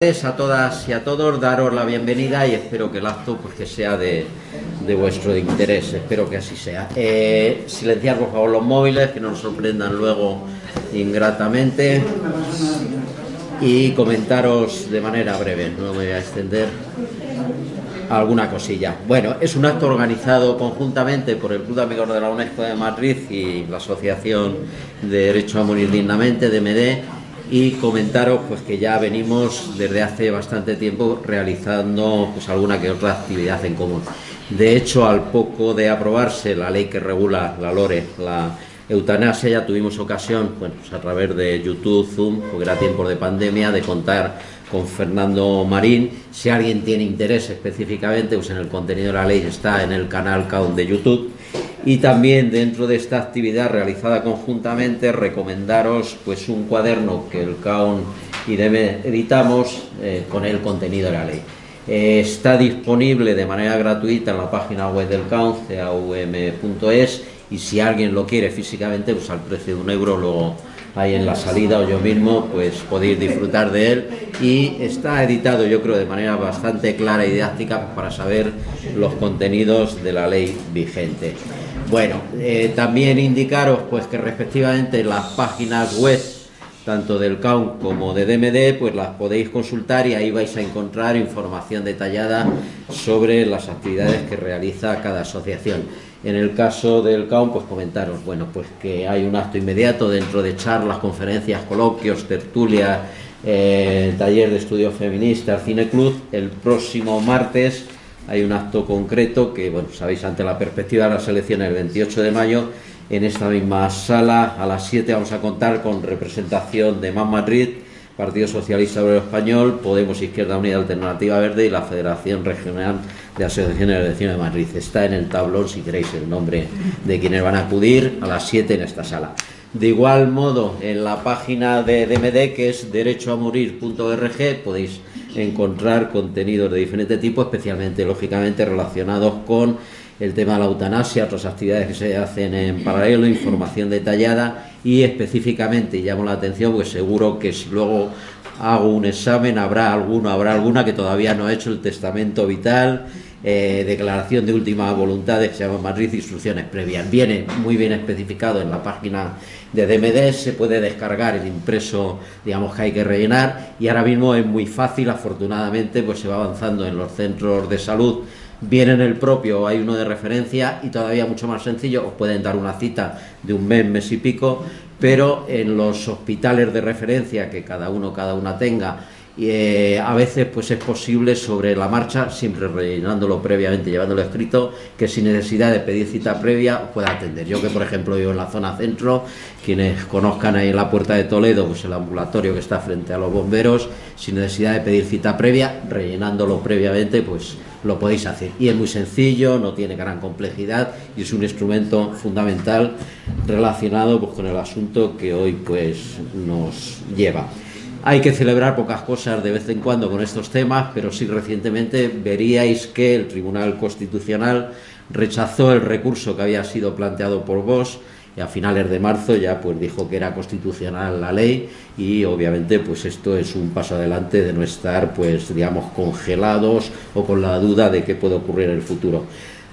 a todas y a todos, daros la bienvenida y espero que el acto pues, sea de, de vuestro interés, espero que así sea. Eh, silenciar por favor los móviles, que no nos sorprendan luego ingratamente y comentaros de manera breve, no me voy a extender alguna cosilla. Bueno, es un acto organizado conjuntamente por el Club de Amigos de la UNESCO de Madrid y la Asociación de Derecho a Morir Dignamente, DMD, y comentaros pues que ya venimos desde hace bastante tiempo realizando pues alguna que otra actividad en común. De hecho, al poco de aprobarse la ley que regula la LORE, la eutanasia, ya tuvimos ocasión, bueno, pues a través de YouTube, Zoom, porque era tiempo de pandemia, de contar con Fernando Marín. Si alguien tiene interés específicamente, pues en el contenido de la ley está en el canal CAUN de YouTube y también dentro de esta actividad realizada conjuntamente recomendaros pues un cuaderno que el CAUN y DEME editamos eh, con el contenido de la ley. Eh, está disponible de manera gratuita en la página web del CAUN, caum.es, y si alguien lo quiere físicamente, pues al precio de un euro luego ahí en la salida o yo mismo, pues podéis disfrutar de él y está editado yo creo de manera bastante clara y didáctica para saber los contenidos de la ley vigente. Bueno, eh, también indicaros pues que respectivamente las páginas web tanto del CAUN como de DMD, pues las podéis consultar y ahí vais a encontrar información detallada sobre las actividades que realiza cada asociación. En el caso del CAUN, pues comentaros, bueno, pues que hay un acto inmediato dentro de charlas, conferencias, coloquios, tertulias, eh, taller de estudios feministas, cine club, el próximo martes hay un acto concreto que, bueno, sabéis, ante la perspectiva de las elecciones el 28 de mayo, en esta misma sala, a las 7 vamos a contar con representación de MAN Madrid, Partido Socialista Obrero Español, Podemos Izquierda Unida Alternativa Verde y la Federación Regional de Asociaciones de Elecciones de Madrid. Está en el tablón, si queréis, el nombre de quienes van a acudir a las 7 en esta sala. De igual modo, en la página de DMD, que es derechoamorir.org, podéis encontrar contenidos de diferente tipo, especialmente, lógicamente, relacionados con el tema de la eutanasia, otras actividades que se hacen en paralelo, información detallada y específicamente, llamo la atención, pues seguro que si luego hago un examen, habrá alguno, habrá alguna que todavía no ha hecho el testamento vital, eh, declaración de última voluntad, que se llama Madrid Instrucciones Previas. Viene muy bien especificado en la página de DMD, se puede descargar el impreso, digamos, que hay que rellenar y ahora mismo es muy fácil, afortunadamente, pues se va avanzando en los centros de salud Bien en el propio hay uno de referencia y todavía mucho más sencillo, os pueden dar una cita de un mes, mes y pico, pero en los hospitales de referencia que cada uno, cada una tenga y eh, a veces pues es posible sobre la marcha, siempre rellenándolo previamente, llevándolo escrito, que sin necesidad de pedir cita previa pueda atender. Yo que por ejemplo vivo en la zona centro, quienes conozcan ahí en la puerta de Toledo, pues el ambulatorio que está frente a los bomberos, sin necesidad de pedir cita previa, rellenándolo previamente, pues lo podéis hacer. Y es muy sencillo, no tiene gran complejidad y es un instrumento fundamental relacionado pues, con el asunto que hoy pues nos lleva. Hay que celebrar pocas cosas de vez en cuando con estos temas, pero sí recientemente veríais que el Tribunal Constitucional rechazó el recurso que había sido planteado por vos y a finales de marzo ya pues dijo que era constitucional la ley y obviamente pues esto es un paso adelante de no estar pues digamos congelados o con la duda de qué puede ocurrir en el futuro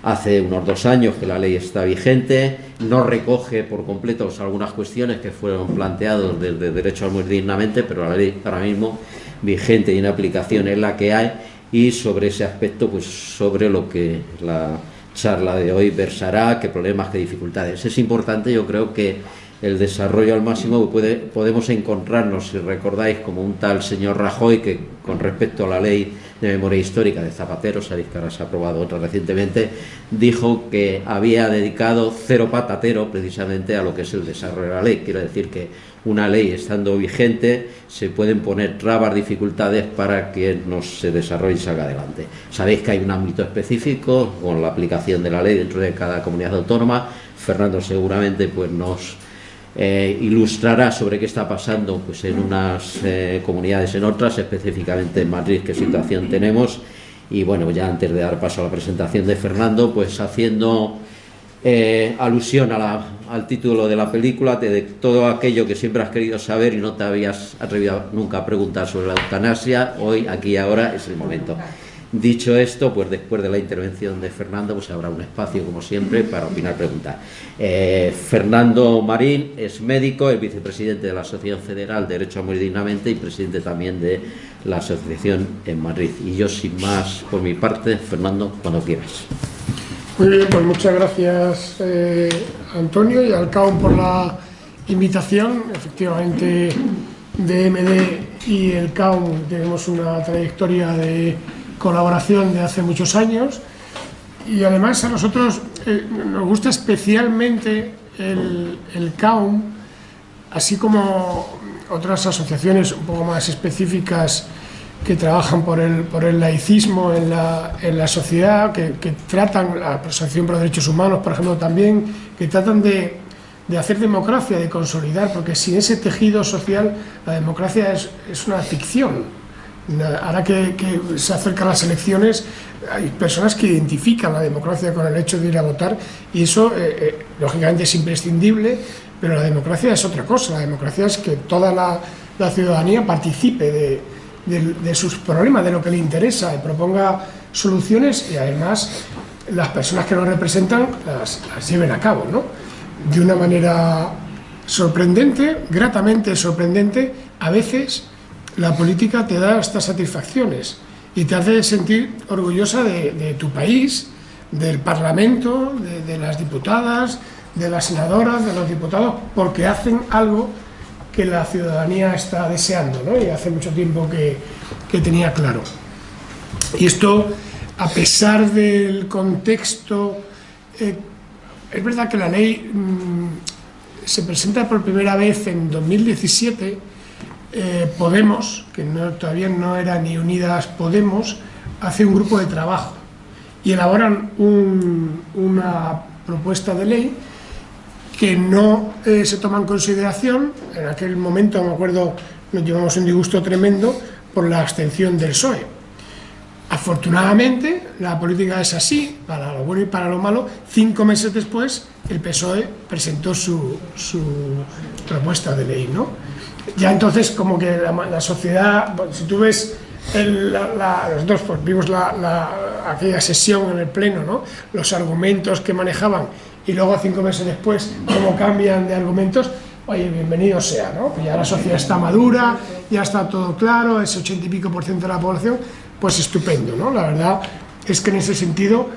hace unos dos años que la ley está vigente, no recoge por completo algunas cuestiones que fueron planteadas desde Derecho a morir dignamente, pero la ley ahora mismo vigente y en aplicación es la que hay y sobre ese aspecto, pues sobre lo que la charla de hoy versará, qué problemas, qué dificultades. Es importante, yo creo que el desarrollo al máximo puede, podemos encontrarnos, si recordáis, como un tal señor Rajoy que con respecto a la ley de memoria histórica de Zapatero, sabéis que ha aprobado otra recientemente, dijo que había dedicado cero patatero precisamente a lo que es el desarrollo de la ley. Quiero decir que una ley estando vigente se pueden poner trabas, dificultades para que no se desarrolle y salga adelante. Sabéis que hay un ámbito específico con la aplicación de la ley dentro de cada comunidad autónoma. Fernando seguramente pues nos eh, ilustrará sobre qué está pasando pues, en unas eh, comunidades en otras, específicamente en Madrid, qué situación tenemos. Y bueno, ya antes de dar paso a la presentación de Fernando, pues haciendo eh, alusión al título de la película, de, todo aquello que siempre has querido saber y no te habías atrevido nunca a preguntar sobre la eutanasia, hoy, aquí y ahora es el momento. Dicho esto, pues después de la intervención de Fernando, pues habrá un espacio, como siempre, para opinar, preguntar. Eh, Fernando Marín es médico, es vicepresidente de la Asociación Federal de Derecho a Morir Dignamente y presidente también de la asociación en Madrid. Y yo, sin más, por mi parte, Fernando, cuando quieras. Muy bien, pues muchas gracias, eh, Antonio, y al CAUM por la invitación. Efectivamente, DMD y el CAUM tenemos una trayectoria de colaboración de hace muchos años. Y además a nosotros eh, nos gusta especialmente el, CAUM, así como otras asociaciones un poco más específicas que trabajan por el, por el laicismo en la, en la sociedad, que, que, tratan, la Asociación por Derechos Humanos, por ejemplo, también, que tratan de, de hacer democracia, de consolidar, porque sin ese tejido social la democracia es, es una ficción, Ahora que, se acercan las elecciones, hay personas que identifican la democracia con el hecho de ir a votar y eso, eh, eh, lógicamente, es imprescindible, pero la democracia es otra cosa. La democracia es que toda la, ciudadanía participe de, sus problemas, de lo que le interesa, y proponga soluciones y además las personas que nos representan las, las lleven a cabo, ¿no? De una manera sorprendente, gratamente sorprendente, a veces la política te da estas satisfacciones y te hace sentir orgullosa de, tu país, del Parlamento, de, las diputadas, de las senadoras, de los diputados, porque hacen algo que la ciudadanía está deseando, ¿no? y hace mucho tiempo que, tenía claro. Y esto, a pesar del contexto, eh, es verdad que la ley mm, se presenta por primera vez en 2017, eh, Podemos, que todavía no era ni Unidas Podemos, hace un grupo de trabajo y elaboran una propuesta de ley que no eh, se toma en consideración, en aquel momento me acuerdo nos llevamos un disgusto tremendo por la abstención del PSOE. Afortunadamente, la política es así, para lo bueno y para lo malo, cinco meses después el PSOE presentó su, su propuesta de ley, ¿no? Ya entonces como que la, sociedad, si tú ves el, la, nosotros pues, vimos aquella sesión en el pleno, ¿no? los argumentos que manejaban y luego cinco meses después cómo cambian de argumentos, oye, bienvenido sea, ¿no? ya la sociedad está madura, ya está todo claro, ese ochenta y pico por ciento de la población, pues estupendo, ¿no? La verdad es que en ese sentido,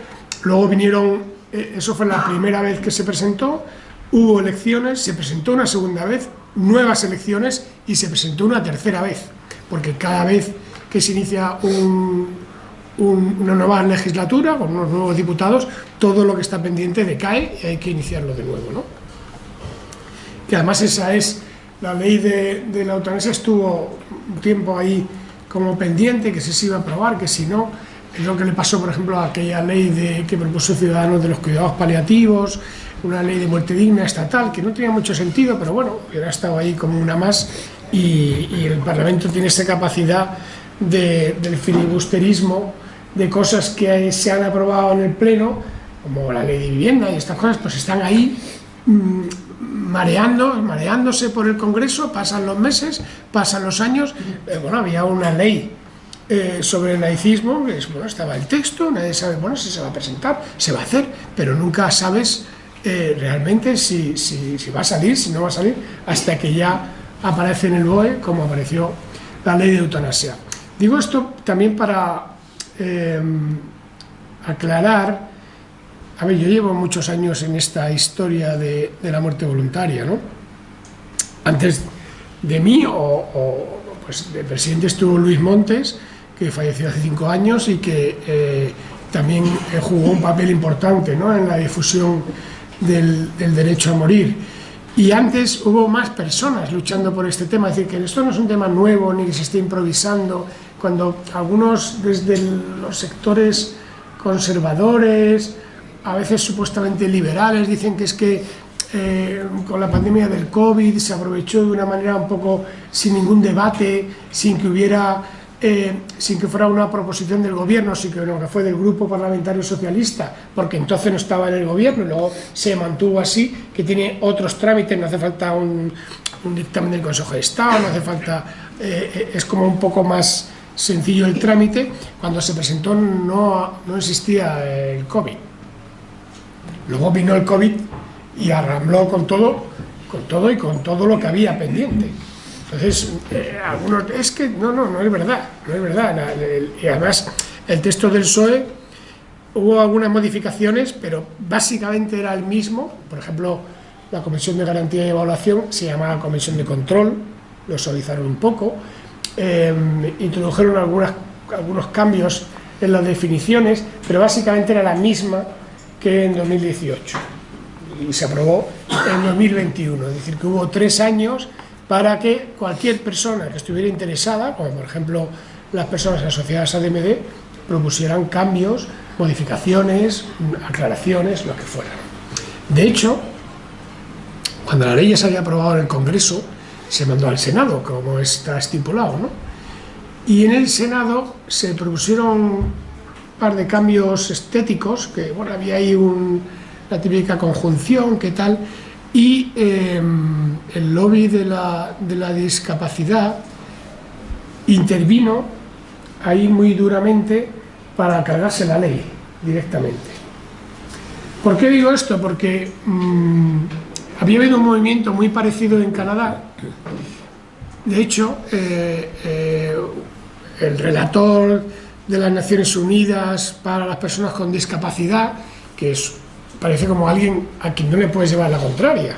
luego vinieron, eh, eso fue la primera vez que se presentó, hubo elecciones, se presentó una segunda vez, nuevas elecciones y se presentó una tercera vez, porque cada vez que se inicia una nueva legislatura con unos nuevos diputados, todo lo que está pendiente decae y hay que iniciarlo de nuevo. ¿no? Que además esa es, la ley de, la eutanasia estuvo un tiempo ahí como pendiente, que se iba a aprobar, que si no, es lo que le pasó, por ejemplo, a aquella ley de, que propuso Ciudadanos de los cuidados paliativos, una ley de muerte digna estatal, que no tenía mucho sentido, pero bueno, hubiera estado ahí como una más, y, el Parlamento tiene esa capacidad del filibusterismo, de cosas que se han aprobado en el Pleno, como la ley de vivienda y estas cosas, pues están ahí mm, mareando, mareándose por el Congreso, pasan los meses, pasan los años, eh, bueno, había una ley eh, sobre el laicismo, bueno, estaba el texto, nadie sabe, bueno, si se va a presentar, se va a hacer, pero nunca sabes eh, realmente si, va a salir, si no va a salir, hasta que ya aparece en el BOE, como apareció la ley de eutanasia. Digo esto también para eh, aclarar, a ver, yo llevo muchos años en esta historia de, la muerte voluntaria, ¿no? Antes de mí, o, pues de presidente estuvo Luis Montes, que falleció hace cinco años y que eh, también jugó un papel importante ¿no? en la difusión del, derecho a morir. Y antes hubo más personas luchando por este tema, es decir, que esto no es un tema nuevo ni que se esté improvisando, cuando algunos desde los sectores conservadores, a veces supuestamente liberales, dicen que es que eh, con la pandemia del COVID se aprovechó de una manera un poco sin ningún debate, sin que hubiera eh, sin que fuera una proposición del gobierno, sino que fue del grupo parlamentario socialista, porque entonces no estaba en el gobierno y luego se mantuvo así, que tiene otros trámites, no hace falta un, dictamen del Consejo de Estado, no hace falta, eh, es como un poco más sencillo el trámite, cuando se presentó no, no existía el COVID. Luego vino el COVID y arrambló con todo, con todo y con todo lo que había pendiente. Entonces, eh, algunos, es que no, no, no es verdad, no es verdad. y además, el texto del PSOE hubo algunas modificaciones, pero básicamente era el mismo. Por ejemplo, la Comisión de Garantía y Evaluación se llamaba Comisión de Control, lo suavizaron un poco, em, introdujeron algunas, algunos cambios en las definiciones, pero básicamente era la misma que en 2018 y se aprobó en 2021, es decir, que hubo tres años para que cualquier persona que estuviera interesada, como por ejemplo las personas asociadas a DMD, propusieran cambios, modificaciones, aclaraciones, lo que fuera. De hecho, cuando la ley ya se había aprobado en el Congreso, se mandó al Senado, como está estipulado, ¿no? Y en el Senado se propusieron un par de cambios estéticos, que bueno, había ahí un, la típica conjunción, qué tal, y em, el lobby de la, de la discapacidad intervino ahí muy duramente para cargarse la ley directamente. ¿Por qué digo esto? Porque mm, había habido un movimiento muy parecido en Canadá. De hecho, eh, eh, el relator de las Naciones Unidas para las personas con discapacidad, que es parece como alguien a quien no le puedes llevar la contraria,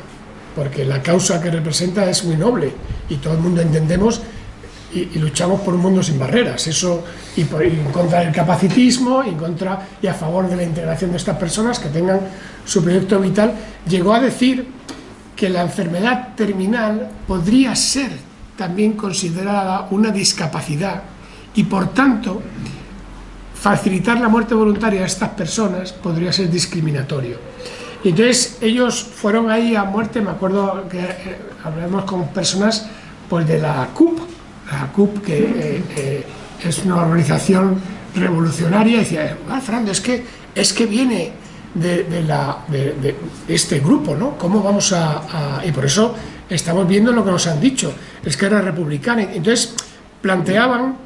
porque la causa que representa es muy noble y todo el mundo entendemos y, luchamos por un mundo sin barreras, eso y, por, en contra del capacitismo, en contra y a favor de la integración de estas personas que tengan su proyecto vital, llegó a decir que la enfermedad terminal podría ser también considerada una discapacidad y por tanto facilitar la muerte voluntaria a estas personas podría ser discriminatorio. Y entonces ellos fueron ahí a muerte, me acuerdo que eh, hablamos con personas pues de la CUP, la CUP que eh, eh, es una organización revolucionaria, y decía, ah, Fernando, es que, es que viene de, la, de, este grupo, ¿no? ¿Cómo vamos a, a, Y por eso estamos viendo lo que nos han dicho, es que era republicana. Entonces planteaban,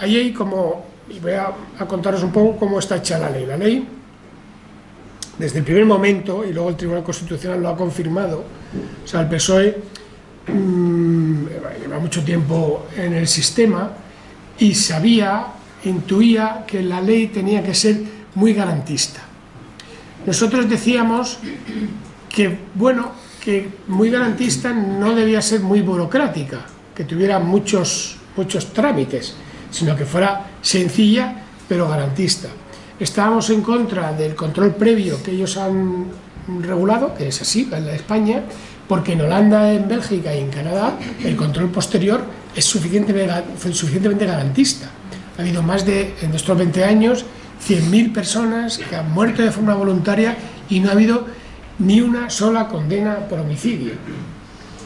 ahí hay como y voy a, contaros un poco cómo está hecha la ley. La ley, desde el primer momento, y luego el Tribunal Constitucional lo ha confirmado, o sea, el PSOE mm, lleva mucho tiempo en el sistema y sabía, intuía que la ley tenía que ser muy garantista. Nosotros decíamos que, bueno, que muy garantista no debía ser muy burocrática, que tuviera muchos, muchos trámites, sino que fuera sencilla pero garantista. Estábamos en contra del control previo que ellos han regulado, que es así en España, porque en Holanda, en Bélgica y en Canadá el control posterior es suficientemente, garantista. Ha habido más de, en estos 20 años, 100.000 personas que han muerto de forma voluntaria y no ha habido ni una sola condena por homicidio.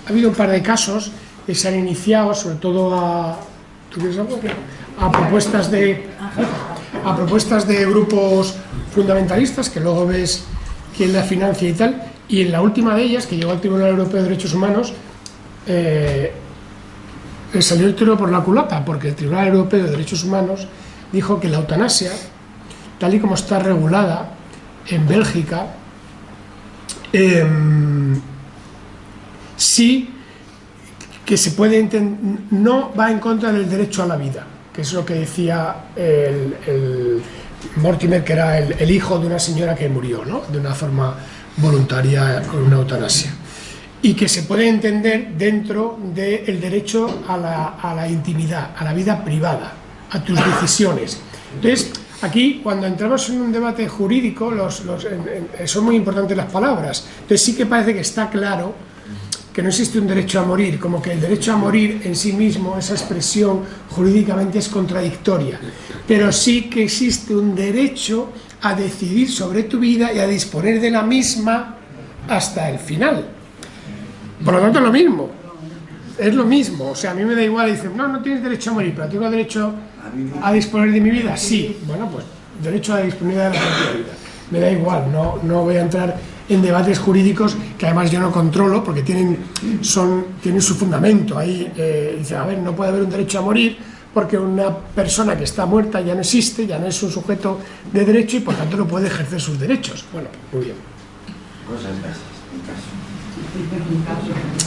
Ha habido un par de casos que se han iniciado, sobre todo a, a propuestas de a propuestas de grupos fundamentalistas que luego ves quién la financia y tal y en la última de ellas que llegó al Tribunal Europeo de Derechos Humanos eh, salió el tiro por la culata porque el Tribunal Europeo de Derechos Humanos dijo que la eutanasia tal y como está regulada en Bélgica em, sí que se puede no va en contra del derecho a la vida, que es lo que decía el, Mortimer, que era el, hijo de una señora que murió, ¿no? de una forma voluntaria con una eutanasia. Y que se puede entender dentro del derecho a la, intimidad, a la vida privada, a tus decisiones. Entonces, aquí, cuando entramos en un debate jurídico, los, son muy importantes las palabras. Entonces sí que parece que está claro que no existe un derecho a morir, como que el derecho a morir en sí mismo, esa expresión jurídicamente es contradictoria, pero sí que existe un derecho a decidir sobre tu vida y a disponer de la misma hasta el final. Por lo tanto, es lo mismo, es lo mismo, o sea, a mí me da igual, dicen, no, no tienes derecho a morir, pero tengo derecho a disponer de mi vida, sí, bueno, pues derecho a disponibilidad de la propia vida. Me da igual, no, no voy a entrar en debates jurídicos que además yo no controlo porque tienen, son, tienen su fundamento. Ahí eh, dice, a ver, no puede haber un derecho a morir porque una persona que está muerta ya no existe, ya no es un sujeto de derecho y por tanto no puede ejercer sus derechos. Bueno, muy bien.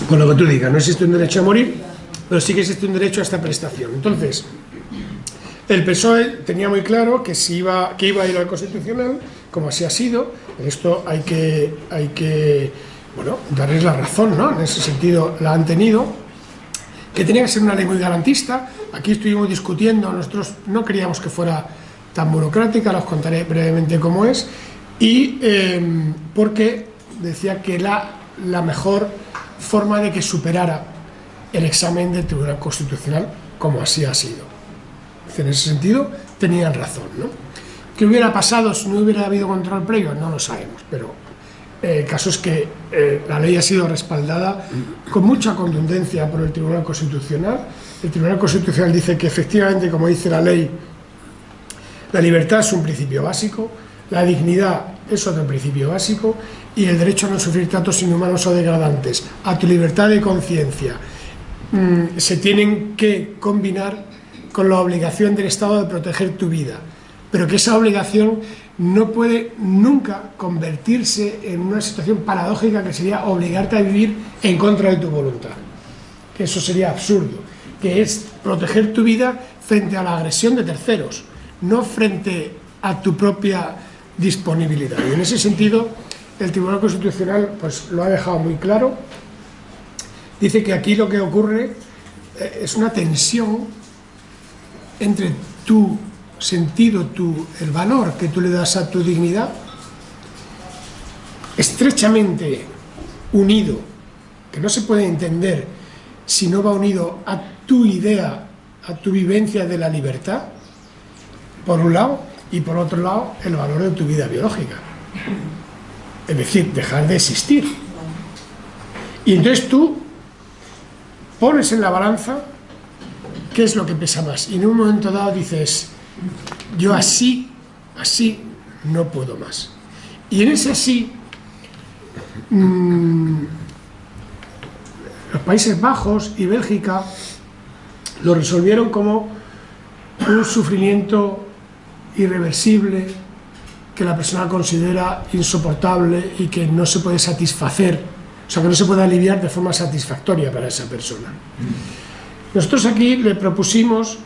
Con lo que tú digas, no existe un derecho a morir, pero sí que existe un derecho a esta prestación. Entonces, el PSOE tenía muy claro que, si iba, que iba a ir al Constitucional, como así ha sido, en esto hay que, hay que bueno, darles la razón, ¿no? En ese sentido la han tenido, que tenía que ser una ley muy garantista, aquí estuvimos discutiendo, nosotros no queríamos que fuera tan burocrática, los contaré brevemente cómo es, y em, porque decía que la, la mejor forma de que superara el examen del Tribunal Constitucional, como así ha sido. En ese sentido, tenían razón, ¿no? ¿Qué hubiera pasado si no hubiera habido control previo? No lo sabemos, pero eh, el caso es que eh, la ley ha sido respaldada con mucha contundencia por el Tribunal Constitucional. El Tribunal Constitucional dice que efectivamente, como dice la ley, la libertad es un principio básico, la dignidad es otro principio básico y el derecho a no sufrir tratos inhumanos o degradantes, a tu libertad de conciencia, mm, se tienen que combinar con la obligación del Estado de proteger tu vida pero que esa obligación no puede nunca convertirse en una situación paradójica que sería obligarte a vivir en contra de tu voluntad. Que eso sería absurdo, que es proteger tu vida frente a la agresión de terceros, no frente a tu propia disponibilidad. Y en ese sentido, el Tribunal Constitucional pues, lo ha dejado muy claro. Dice que aquí lo que ocurre eh, es una tensión entre tu sentido, tu, el valor que tú le das a tu dignidad, estrechamente unido, que no se puede entender si no va unido a tu idea, a tu vivencia de la libertad, por un lado, y por otro lado, el valor de tu vida biológica. Es decir, dejar de existir. Y entonces tú pones en la balanza qué es lo que pesa más. Y en un momento dado dices, yo así, así no puedo más. Y en ese así, mm, los Países Bajos y Bélgica lo resolvieron como un sufrimiento irreversible que la persona considera insoportable y que no se puede satisfacer, o sea, que no se puede aliviar de forma satisfactoria para esa persona. Nosotros aquí le propusimos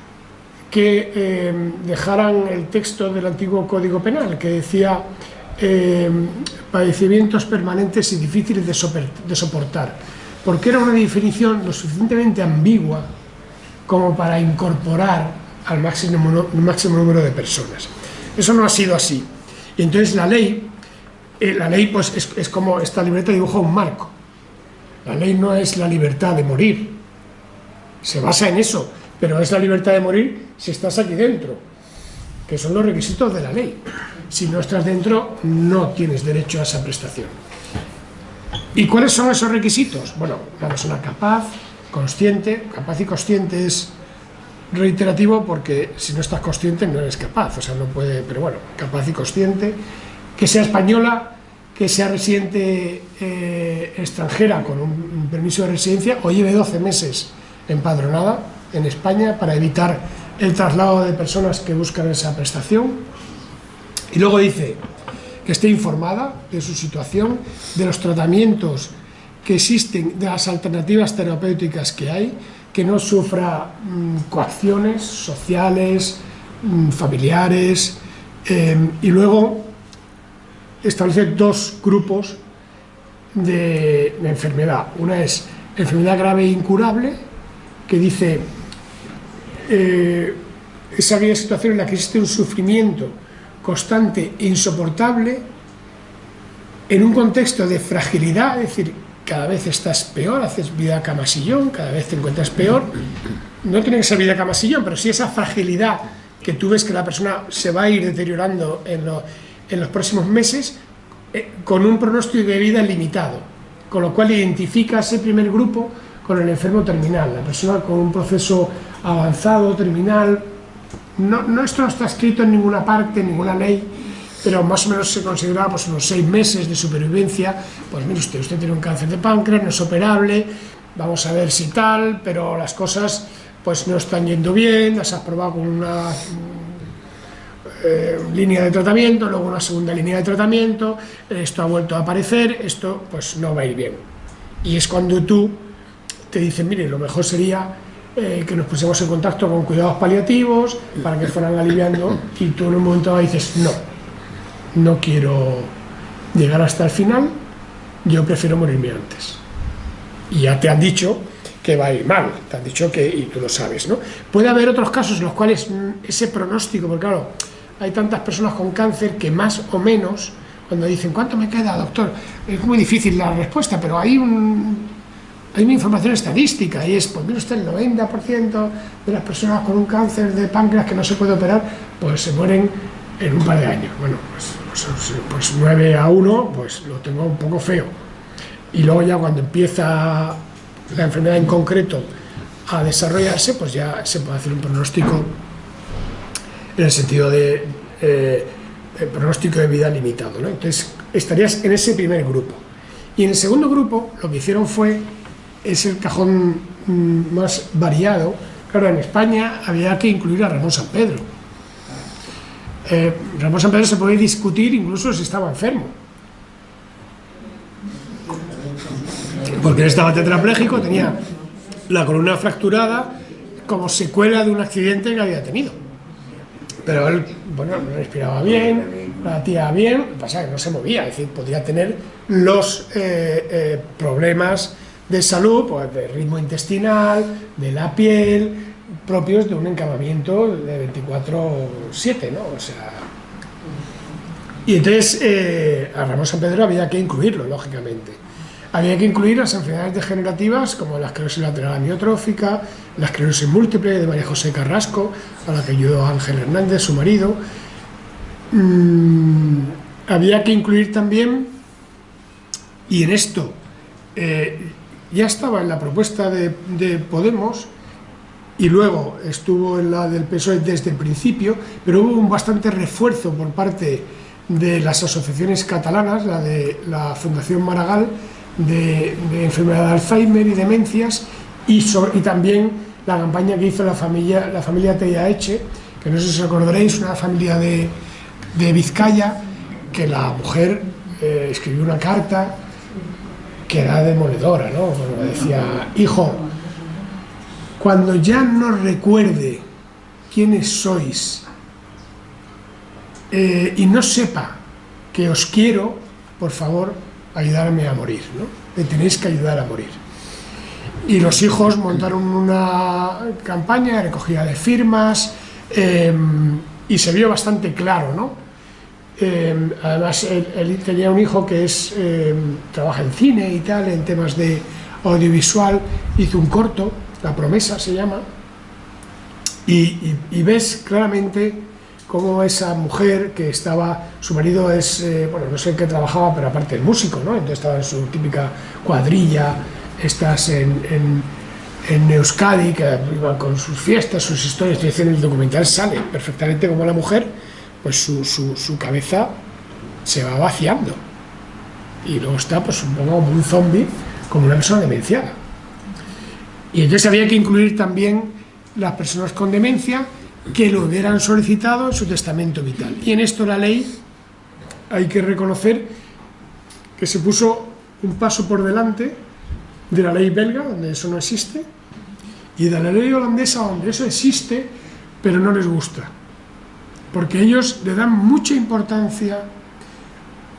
que eh, dejaran el texto del antiguo Código Penal, que decía eh, padecimientos permanentes y difíciles de, soportar, porque era una definición lo suficientemente ambigua como para incorporar al máximo, máximo número de personas. Eso no ha sido así. Y entonces la ley, eh, la ley pues es, es como esta libreta dibuja un marco. La ley no es la libertad de morir, se basa en eso, pero es la libertad de morir si estás aquí dentro, que son los requisitos de la ley. Si no estás dentro, no tienes derecho a esa prestación. ¿Y cuáles son esos requisitos? Bueno, una persona capaz, consciente, capaz y consciente es reiterativo porque si no estás consciente no eres capaz, o sea, no puede, pero bueno, capaz y consciente, que sea española, que sea residente eh, extranjera con un permiso de residencia o lleve 12 meses empadronada en España para evitar el traslado de personas que buscan esa prestación. Y luego dice que esté informada de su situación, de los tratamientos que existen, de las alternativas terapéuticas que hay, que no sufra mm, coacciones sociales, mm, familiares, em, y luego establece dos grupos de, de enfermedad. Una es enfermedad grave e incurable, que dice eh, es aquella situación en la que existe un sufrimiento constante e insoportable en un contexto de fragilidad, es decir, cada vez estás peor, haces vida camasillón, cada vez te encuentras peor, no tiene que ser vida camasillón, pero sí esa fragilidad que tú ves que la persona se va a ir deteriorando en, en los próximos meses, eh, con un pronóstico de vida limitado, con lo cual identifica ese primer grupo con el enfermo terminal, la persona con un proceso avanzado, terminal, no, no, esto no está escrito en ninguna parte, en ninguna ley, pero más o menos se consideraba pues, unos seis meses de supervivencia. Pues mire usted, usted tiene un cáncer de páncreas, no es operable, vamos a ver si tal, pero las cosas pues no están yendo bien, las has probado con una eh, línea de tratamiento, luego una segunda línea de tratamiento, esto ha vuelto a aparecer, esto pues no va a ir bien. Y es cuando tú te dicen, mire, lo mejor sería eh, que nos pusiéramos en contacto con cuidados paliativos para que fueran aliviando y tú en un momento dices, no, no quiero llegar hasta el final, yo prefiero morirme antes. Y ya te han dicho que va a ir mal, te han dicho que, y tú lo sabes, ¿no? Puede haber otros casos en los cuales mm, ese pronóstico, porque claro, hay tantas personas con cáncer que más o menos, cuando dicen, ¿cuánto me queda, doctor? Es muy difícil la respuesta, pero hay un, hay una información estadística y es, pues mire usted, el 90% de las personas con un cáncer de páncreas que no se puede operar, pues se mueren en un par de años. Bueno, pues, pues, 9 pues a 1, pues lo tengo un poco feo. Y luego ya cuando empieza la enfermedad en concreto a desarrollarse, pues ya se puede hacer un pronóstico en el sentido de eh, pronóstico de vida limitado. ¿no? Entonces, estarías en ese primer grupo. Y en el segundo grupo, lo que hicieron fue, es el cajón mm, más variado, claro, en España había que incluir a Ramón San Pedro. Eh, Ramón San Pedro se puede discutir incluso si estaba enfermo. Porque él estaba tetrapléjico, tenía la columna fracturada como secuela de un accidente que había tenido pero él, bueno, no respiraba bien, latía bien, pasa que no se movía, es decir, podía tener los eh, eh, problemas de salud, pues de ritmo intestinal, de la piel, propios de un encamamiento de 24-7, ¿no? O sea... Y entonces eh, a Ramón San Pedro había que incluirlo, lógicamente. Había que incluir las enfermedades degenerativas como la esclerosis lateral amiotrófica, la esclerosis múltiple de María José Carrasco, a la que ayudó Ángel Hernández, su marido. Mm, había que incluir también, y en esto eh, ya estaba en la propuesta de, de Podemos, y luego estuvo en la del PSOE desde el principio, pero hubo un bastante refuerzo por parte de las asociaciones catalanas, la de la Fundación Maragall, de, enfermedad de Alzheimer y demencias y, y, también la campaña que hizo la familia, la familia Eche, que no sé si os acordaréis, una familia de, de Vizcaya, que la mujer eh, escribió una carta que era demoledora, ¿no? decía, hijo, cuando ya no recuerde quiénes sois eh, y no sepa que os quiero, por favor, ayudarme a morir, ¿no? Me tenéis que ayudar a morir. Y los hijos montaron una campaña de recogida de firmas em, y se vio bastante claro, ¿no? Em, además, él, tenía un hijo que es, em, trabaja en cine y tal, en temas de audiovisual, hizo un corto, La promesa se llama, y ves claramente cómo esa mujer que estaba, su marido es, eh, bueno, no sé en qué trabajaba, pero aparte el músico, ¿no? Entonces estaba en su típica cuadrilla, estás en, en, Euskadi, que con sus fiestas, sus historias, y en el documental sale perfectamente como la mujer, pues su, su, cabeza se va vaciando. Y luego está, pues, un un zombie, como una persona demenciada. Y entonces había que incluir también las personas con demencia que lo hubieran solicitado en su testamento vital. Y en esto la ley, hay que reconocer que se puso un paso por delante de la ley belga, donde eso no existe, y de la ley holandesa, donde eso existe, pero no les gusta. Porque ellos le dan mucha importancia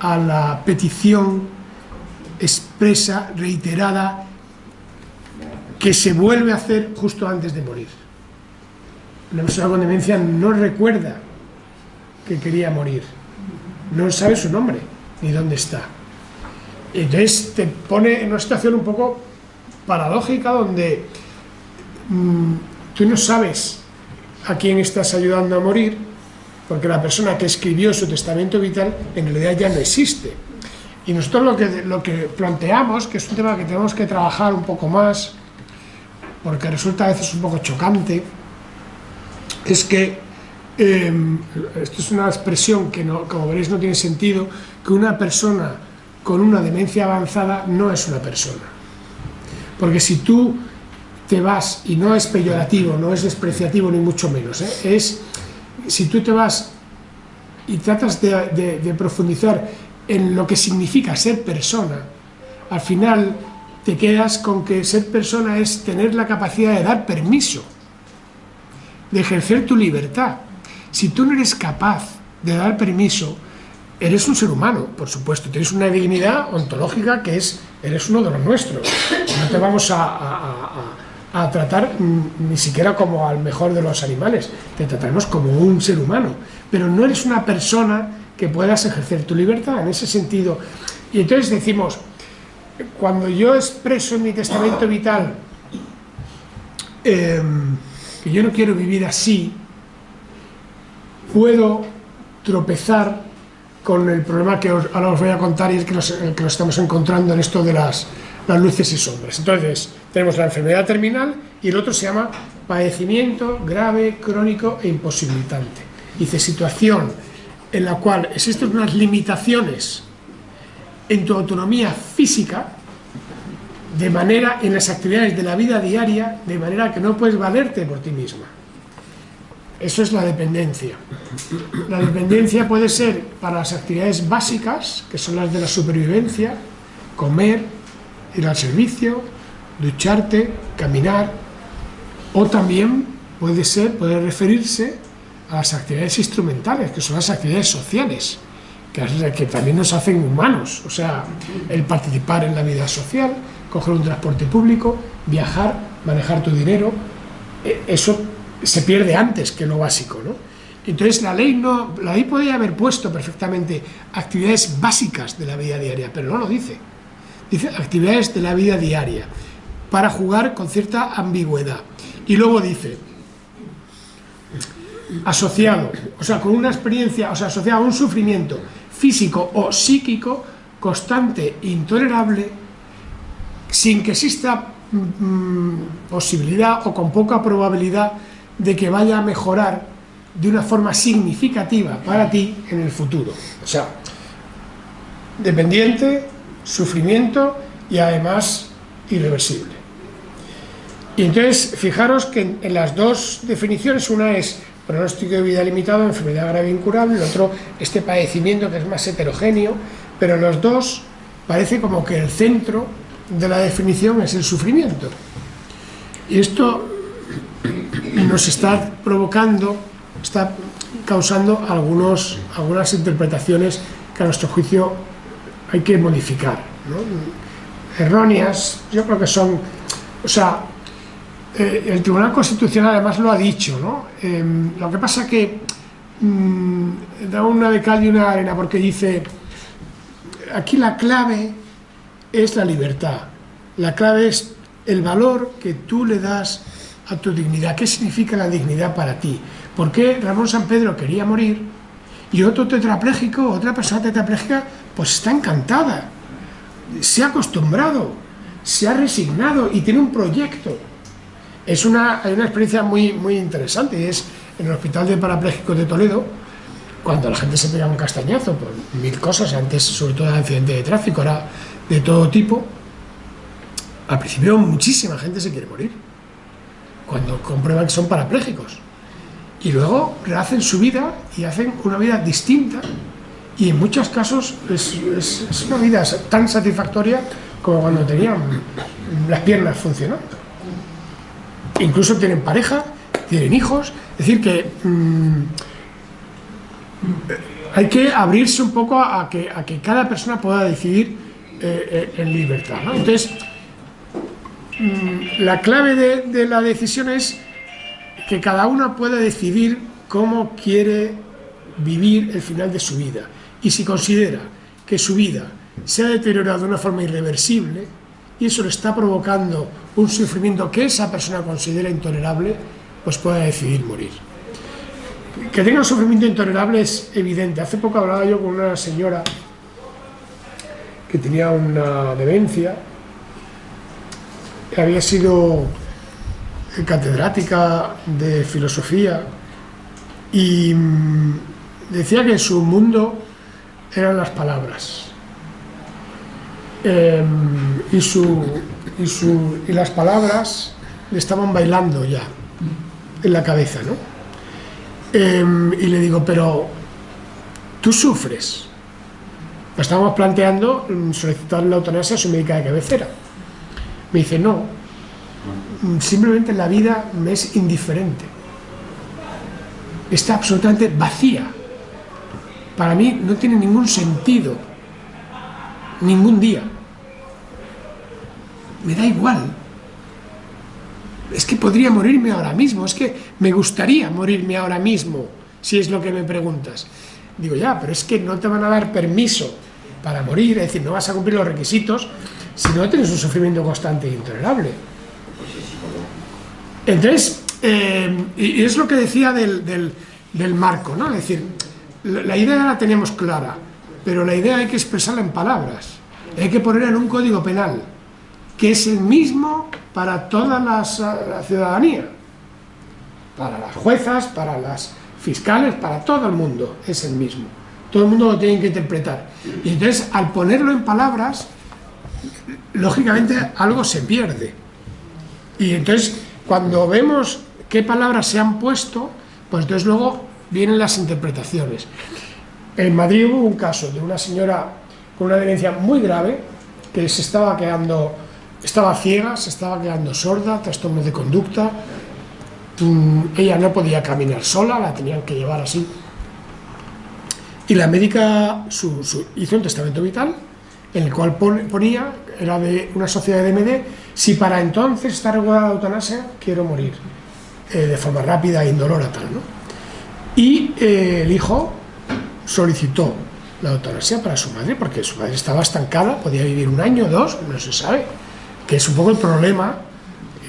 a la petición expresa, reiterada, que se vuelve a hacer justo antes de morir la persona con demencia no recuerda que quería morir, no sabe su nombre ni dónde está. Entonces te pone en una situación un poco paradójica donde mm, tú no sabes a quién estás ayudando a morir, porque la persona que escribió su testamento vital en realidad ya no existe. Y nosotros lo que, lo que planteamos, que es un tema que tenemos que trabajar un poco más, porque resulta a veces un poco chocante, es que Em, esto es una expresión que, no, como veréis, no tiene sentido, que una persona con una demencia avanzada no es una persona. Porque si tú te vas, y no es peyorativo, no es despreciativo ni mucho menos, ¿eh? es si tú te vas y tratas de, profundizar en lo que significa ser persona, al final te quedas con que ser persona es tener la capacidad de dar permiso, de ejercer tu libertad. Si tú no eres capaz de dar permiso, eres un ser humano, por supuesto, tienes una dignidad ontológica que es, eres uno de los nuestros. No te vamos a, tratar ni siquiera como al mejor de los animales, te trataremos como un ser humano, pero no eres una persona que puedas ejercer tu libertad en ese sentido. Y entonces decimos, cuando yo expreso en mi testamento vital em, que yo no quiero vivir así, puedo tropezar con el problema que ahora os voy a contar y es que nos, que nos estamos encontrando en esto de las, las luces y sombras. Entonces, tenemos la enfermedad terminal y el otro se llama padecimiento grave, crónico e imposibilitante. Dice, situación en la cual existen unas limitaciones en tu autonomía física, de manera en las actividades de la vida diaria, de manera que no puedes valerte por ti misma. Eso es la dependencia. La dependencia puede ser para las actividades básicas, que son las de la supervivencia, comer, ir al servicio, ducharte, caminar, o también puede ser, puede referirse a las actividades instrumentales, que son las actividades sociales, que, que también nos hacen humanos, o sea, el participar en la vida social, coger un transporte público, viajar, manejar tu dinero, e, eso se pierde antes que lo básico, ¿no? Entonces la ley no, la ley podría haber puesto perfectamente actividades básicas de la vida diaria, pero no lo dice. Dice actividades de la vida diaria, para jugar con cierta ambigüedad. Y luego dice, asociado, o sea, con una experiencia, o sea, asociado a un sufrimiento físico o psíquico constante, intolerable, sin que exista mm, posibilidad o con poca probabilidad de que vaya a mejorar de una forma significativa para ti en el futuro. O sea, dependiente, sufrimiento y además irreversible. Y entonces, fijaros que en, las dos definiciones, una es pronóstico de vida limitado, enfermedad grave incurable, el otro, este padecimiento que es más heterogéneo, pero los dos parece como que el centro de la definición es el sufrimiento. Y esto nos está provocando, está causando algunos, algunas interpretaciones que a nuestro juicio hay que modificar. Erróneas, yo creo que son, o sea, eh, el Tribunal Constitucional además lo ha dicho, ¿no? Em, lo que pasa que mm, da una de cal y una arena porque dice, aquí la clave es la libertad, la clave es el valor que tú le das a tu dignidad. ¿Qué significa la dignidad para ti? ¿Por qué Ramón San Pedro quería morir y otro tetrapléjico, otra persona tetrapléjica, pues está encantada, se ha acostumbrado, se ha resignado y tiene un proyecto? Es una, hay una experiencia muy, muy interesante, y es en el Hospital de Parapléjicos de Toledo, cuando la gente se pega un castañazo por mil cosas, antes sobre todo de accidente de tráfico, ahora de todo tipo, al principio muchísima gente se quiere morir cuando comprueban que son parapléjicos. Y luego rehacen su vida y hacen una vida distinta y en muchos casos es, una vida tan satisfactoria como cuando tenían las piernas funcionando. Incluso tienen pareja, tienen hijos, es decir que mm, hay que abrirse un poco a que, a que cada persona pueda decidir eh, eh, en libertad. Entonces, Mm, la clave de, la decisión es que cada una pueda decidir cómo quiere vivir el final de su vida. Y si considera que su vida se ha deteriorado de una forma irreversible y eso le está provocando un sufrimiento que esa persona considera intolerable, pues pueda decidir morir. Que tenga un sufrimiento intolerable es evidente. Hace poco hablaba yo con una señora que tenía una demencia había sido catedrática de filosofía y mm, decía que su mundo eran las palabras. Em, y, su, y, las palabras le estaban bailando ya en la cabeza, ¿no? Em, y le digo, pero tú sufres. Estamos planteando mm, solicitar la eutanasia a su médica de cabecera. Me dice, no, simplemente la vida me es indiferente. Está absolutamente vacía. Para mí no tiene ningún sentido, ningún día. Me da igual. Es que podría morirme ahora mismo, es que me gustaría morirme ahora mismo, si es lo que me preguntas. Digo, ya, pero es que no te van a dar permiso para morir, es decir, no vas a cumplir los requisitos si no tienes un sufrimiento constante e intolerable. Entonces, eh, y es lo que decía del, del, marco, ¿no? Es decir, la, idea la tenemos clara, pero la idea hay que expresarla en palabras, hay que ponerla en un código penal, que es el mismo para toda la ciudadanía, para las juezas, para las fiscales, para todo el mundo, es el mismo. Todo el mundo lo tiene que interpretar. Y entonces, al ponerlo en palabras, lógicamente algo se pierde. Y entonces, cuando vemos qué palabras se han puesto, pues entonces luego vienen las interpretaciones. En Madrid hubo un caso de una señora con una demencia muy grave que se estaba quedando, estaba ciega, se estaba quedando sorda, trastornos de conducta, mm, ella no podía caminar sola, la tenían que llevar así. Y la médica hizo un testamento vital en el cual ponía, era de una sociedad de MD, si para entonces está regulada la eutanasia, quiero morir eh, de forma rápida e indolora tal, ¿no? Y eh, el hijo solicitó la eutanasia para su madre, porque su madre estaba estancada, podía vivir un año, dos, no se sabe, que es un poco el problema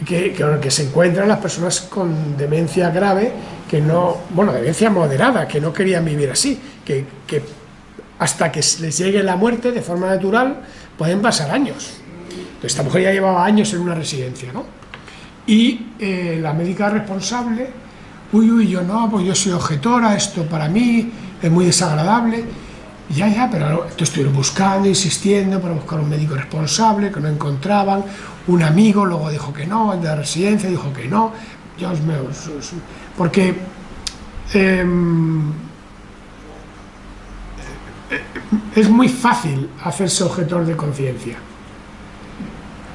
que, que, se encuentran las personas con demencia grave, que no, bueno, demencia moderada, que no querían vivir así, que, que hasta que les llegue la muerte de forma natural pueden pasar años. Esta mujer ya llevaba años en una residencia, ¿no? Y eh, la médica responsable, uy, uy, yo no, pues yo soy objetora, esto para mí es muy desagradable. Ya, ya, pero estuvieron buscando, insistiendo para buscar un médico responsable, que no encontraban, un amigo luego dijo que no, el de la residencia dijo que no, Dios mío, porque em, es muy fácil hacerse objetor de conciencia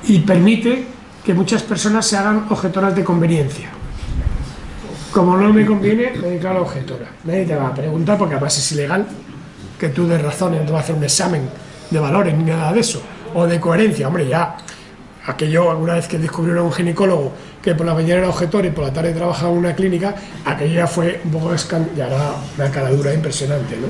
y permite que muchas personas se hagan objetoras de conveniencia. Como no me conviene, me declaro objetora. Nadie te va a preguntar porque además es ilegal que tú des razones, no te va a hacer un examen de valores ni nada de eso, o de coherencia. Hombre, ya, aquello alguna vez que descubrieron un ginecólogo que por la mañana era objetor y por la tarde trabajaba en una clínica, aquello ya fue un poco ya era una caradura impresionante, ¿no?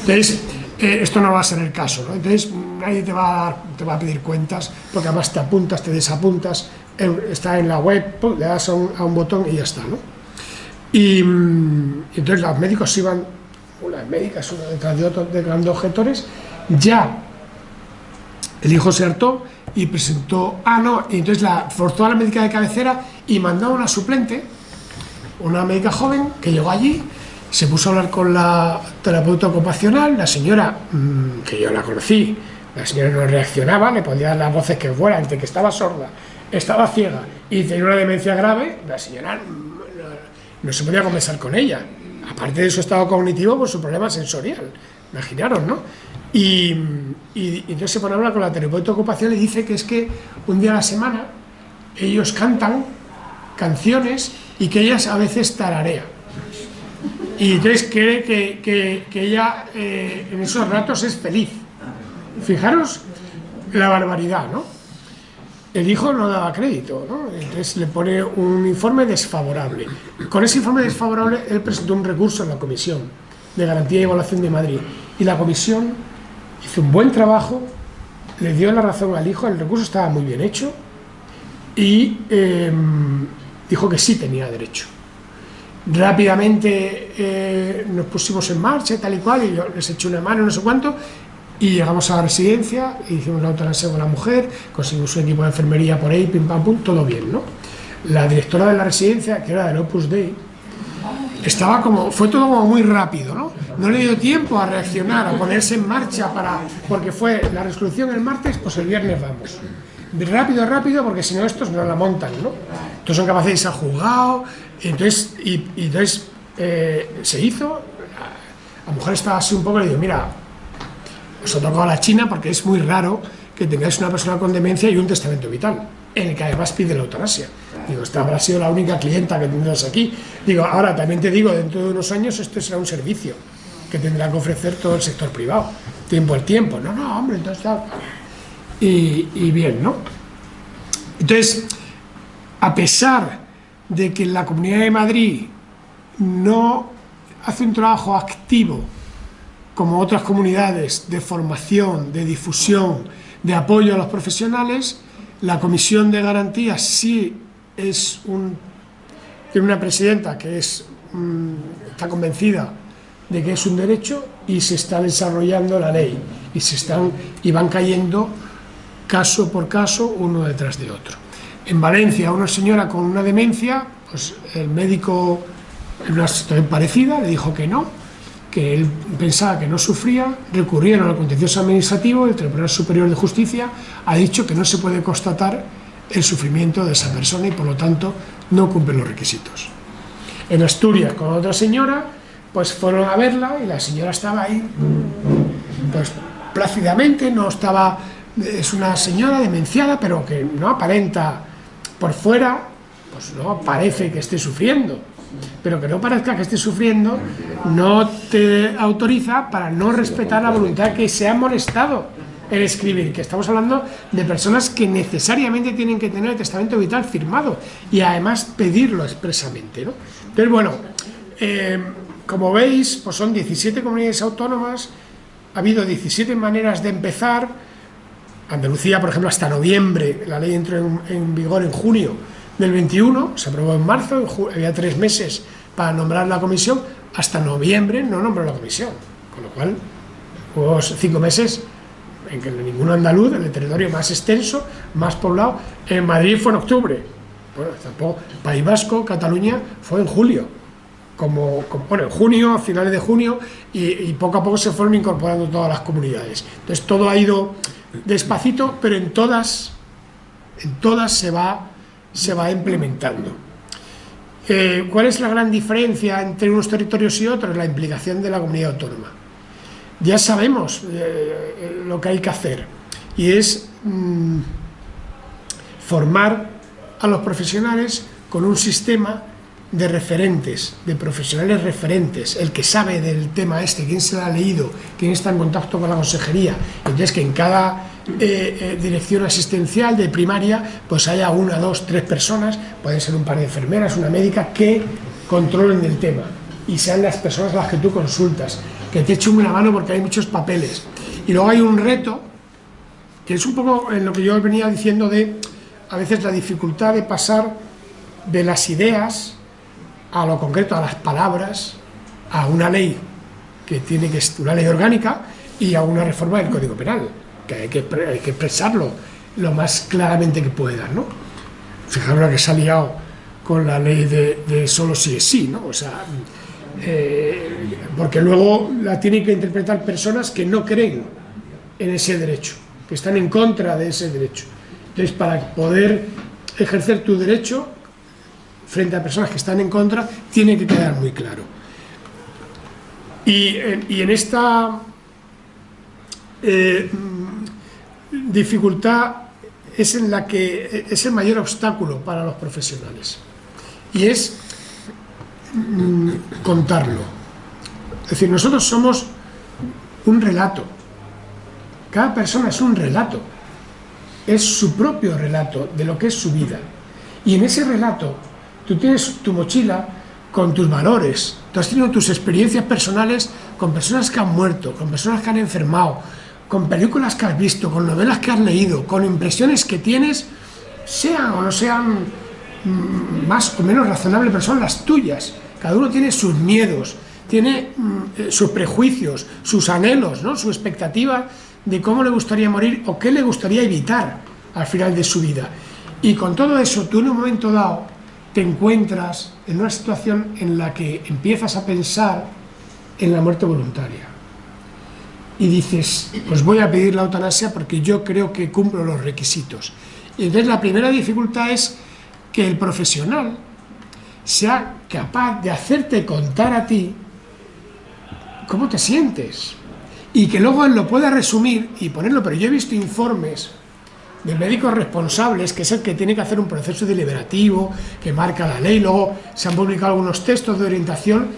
Entonces, eh, esto no va a ser el caso, ¿no? Entonces, nadie te va, a, te va a pedir cuentas, porque además te apuntas, te desapuntas, está en la web, le das a un, botón y ya está, ¿no? Y, mm, entonces los médicos iban, las médicas, una detrás de otro, grandes objetores, ya el hijo se hartó y presentó, ah no, y entonces la forzó a la médica de cabecera y mandó a una suplente, una médica joven que llegó allí, se puso a hablar con la terapeuta ocupacional, la señora, mm, que yo la conocí, la señora no reaccionaba, le podía dar las voces que fuera, entre que estaba sorda, estaba ciega y tenía una demencia grave, la señora no, se podía conversar con ella. Aparte de su estado cognitivo, por su problema sensorial. Imaginaros, ¿no? Y, entonces se pone a hablar con la terapeuta ocupacional y dice que es que un día a la semana ellos cantan canciones y que ellas a veces tararea. Y entonces cree que, ella eh, en esos ratos es feliz. Fijaros la barbaridad, ¿no? El hijo no daba crédito, ¿no? Entonces le pone un informe desfavorable. Con ese informe desfavorable él presentó un recurso en la Comisión de Garantía y Evaluación de Madrid. Y la Comisión hizo un buen trabajo, le dio la razón al hijo, el recurso estaba muy bien hecho y em, dijo que sí tenía derecho. Rápidamente eh, nos pusimos en marcha, tal y cual, y yo les eché una mano, no sé cuánto, y llegamos a la residencia, hicimos la eutanasia con la mujer, conseguimos un equipo de enfermería por ahí, pim pam pum, todo bien, ¿no? La directora de la residencia, que era del Opus Dei, estaba como, fue todo como muy rápido, ¿no? No le dio tiempo a reaccionar, a ponerse en marcha para, porque fue la resolución el martes, pues el viernes vamos. Rápido, rápido, porque si no estos no la montan, ¿no? Entonces son capaces de irse al juzgado, entonces, y, entonces eh, se hizo, la mujer estaba así un poco, le digo, mira, os tocado a la China porque es muy raro que tengáis una persona con demencia y un testamento vital, en el que además pide la eutanasia. Digo, esta habrá sido la única clienta que tendrás aquí. Digo, ahora también te digo, dentro de unos años esto será un servicio que tendrá que ofrecer todo el sector privado, tiempo al tiempo. No, no, hombre, entonces tal. Y, y bien, ¿no? Entonces, a pesar de que la Comunidad de Madrid no hace un trabajo activo como otras comunidades de formación, de difusión, de apoyo a los profesionales, la Comisión de Garantías sí es tiene una presidenta que es, mm, está convencida de que es un derecho y se está desarrollando la ley y, se están, y van cayendo caso por caso uno detrás de otro. En Valencia, una señora con una demencia, pues el médico, en una situación parecida, le dijo que no, que él pensaba que no sufría, recurrieron al contencioso administrativo, el Tribunal Superior de Justicia ha dicho que no se puede constatar el sufrimiento de esa persona y por lo tanto no cumple los requisitos. En Asturias, con otra señora, pues fueron a verla y la señora estaba ahí, pues plácidamente, no estaba, es una señora demenciada, pero que no aparenta por fuera, pues no parece que esté sufriendo, pero que no parezca que esté sufriendo, no te autoriza para no respetar la voluntad que se ha molestado el escribir, que estamos hablando de personas que necesariamente tienen que tener el testamento vital firmado y además pedirlo expresamente. ¿no? Entonces, bueno, eh, como veis, pues son 17 comunidades autónomas, ha habido 17 maneras de empezar, Andalucía, por ejemplo, hasta noviembre, la ley entró en, vigor en junio del 21, se aprobó en marzo, había tres meses para nombrar la comisión, hasta noviembre no nombró la comisión, con lo cual hubo cinco meses en que ninguno andaluz, el territorio más extenso, más poblado, en Madrid fue en octubre, bueno, tampoco, País Vasco, Cataluña, fue en julio, como, bueno, en junio, a finales de junio, y, poco a poco se fueron incorporando todas las comunidades. Entonces todo ha ido despacito, pero en todas, en todas se va, se va implementando. Eh, ¿Cuál es la gran diferencia entre unos territorios y otros? La implicación de la comunidad autónoma ya sabemos eh, lo que hay que hacer y es mm, formar a los profesionales con un sistema de referentes, de profesionales referentes, el que sabe del tema este, quién se lo ha leído, quién está en contacto con la consejería, entonces que en cada eh, eh, dirección asistencial de primaria pues haya una, dos, tres personas, pueden ser un par de enfermeras, una médica, que controlen el tema y sean las personas a las que tú consultas que te eche una mano porque hay muchos papeles. Y luego hay un reto, que es un poco en lo que yo venía diciendo de, a veces la dificultad de pasar de las ideas a lo concreto, a las palabras, a una ley que tiene que ser una ley orgánica y a una reforma del Código Penal, que hay que, expresarlo lo más claramente que pueda, ¿no? Fijaros que se ha liado con la ley de, de solo si es sí, ¿no? O sea, eh, porque luego la tienen que interpretar personas que no creen en ese derecho, que están en contra de ese derecho. Entonces, para poder ejercer tu derecho frente a personas que están en contra, tiene que quedar muy claro. Y, en esta eh, dificultad es en la que es el mayor obstáculo para los profesionales. Y es Mm, contarlo. Es decir, nosotros somos un relato. Cada persona es un relato. Es su propio relato de lo que es su vida. Y en ese relato tú tienes tu mochila con tus valores, tú has tenido tus experiencias personales con personas que han muerto, con personas que han enfermado, con películas que has visto, con novelas que has leído, con impresiones que tienes, sean o no sean mm, más o menos razonables, pero son las tuyas. Cada uno tiene sus miedos, tiene mm, eh, sus prejuicios, sus anhelos, ¿no? su expectativa de cómo le gustaría morir o qué le gustaría evitar al final de su vida. Y con todo eso, tú en un momento dado te encuentras en una situación en la que empiezas a pensar en la muerte voluntaria. Y dices, pues voy a pedir la eutanasia porque yo creo que cumplo los requisitos. Y entonces la primera dificultad es que el profesional sea capaz de hacerte contar a ti cómo te sientes y que luego él lo pueda resumir y ponerlo, pero yo he visto informes de médicos responsables, que es el que tiene que hacer un proceso deliberativo, que marca la ley, luego se han publicado algunos textos de orientación,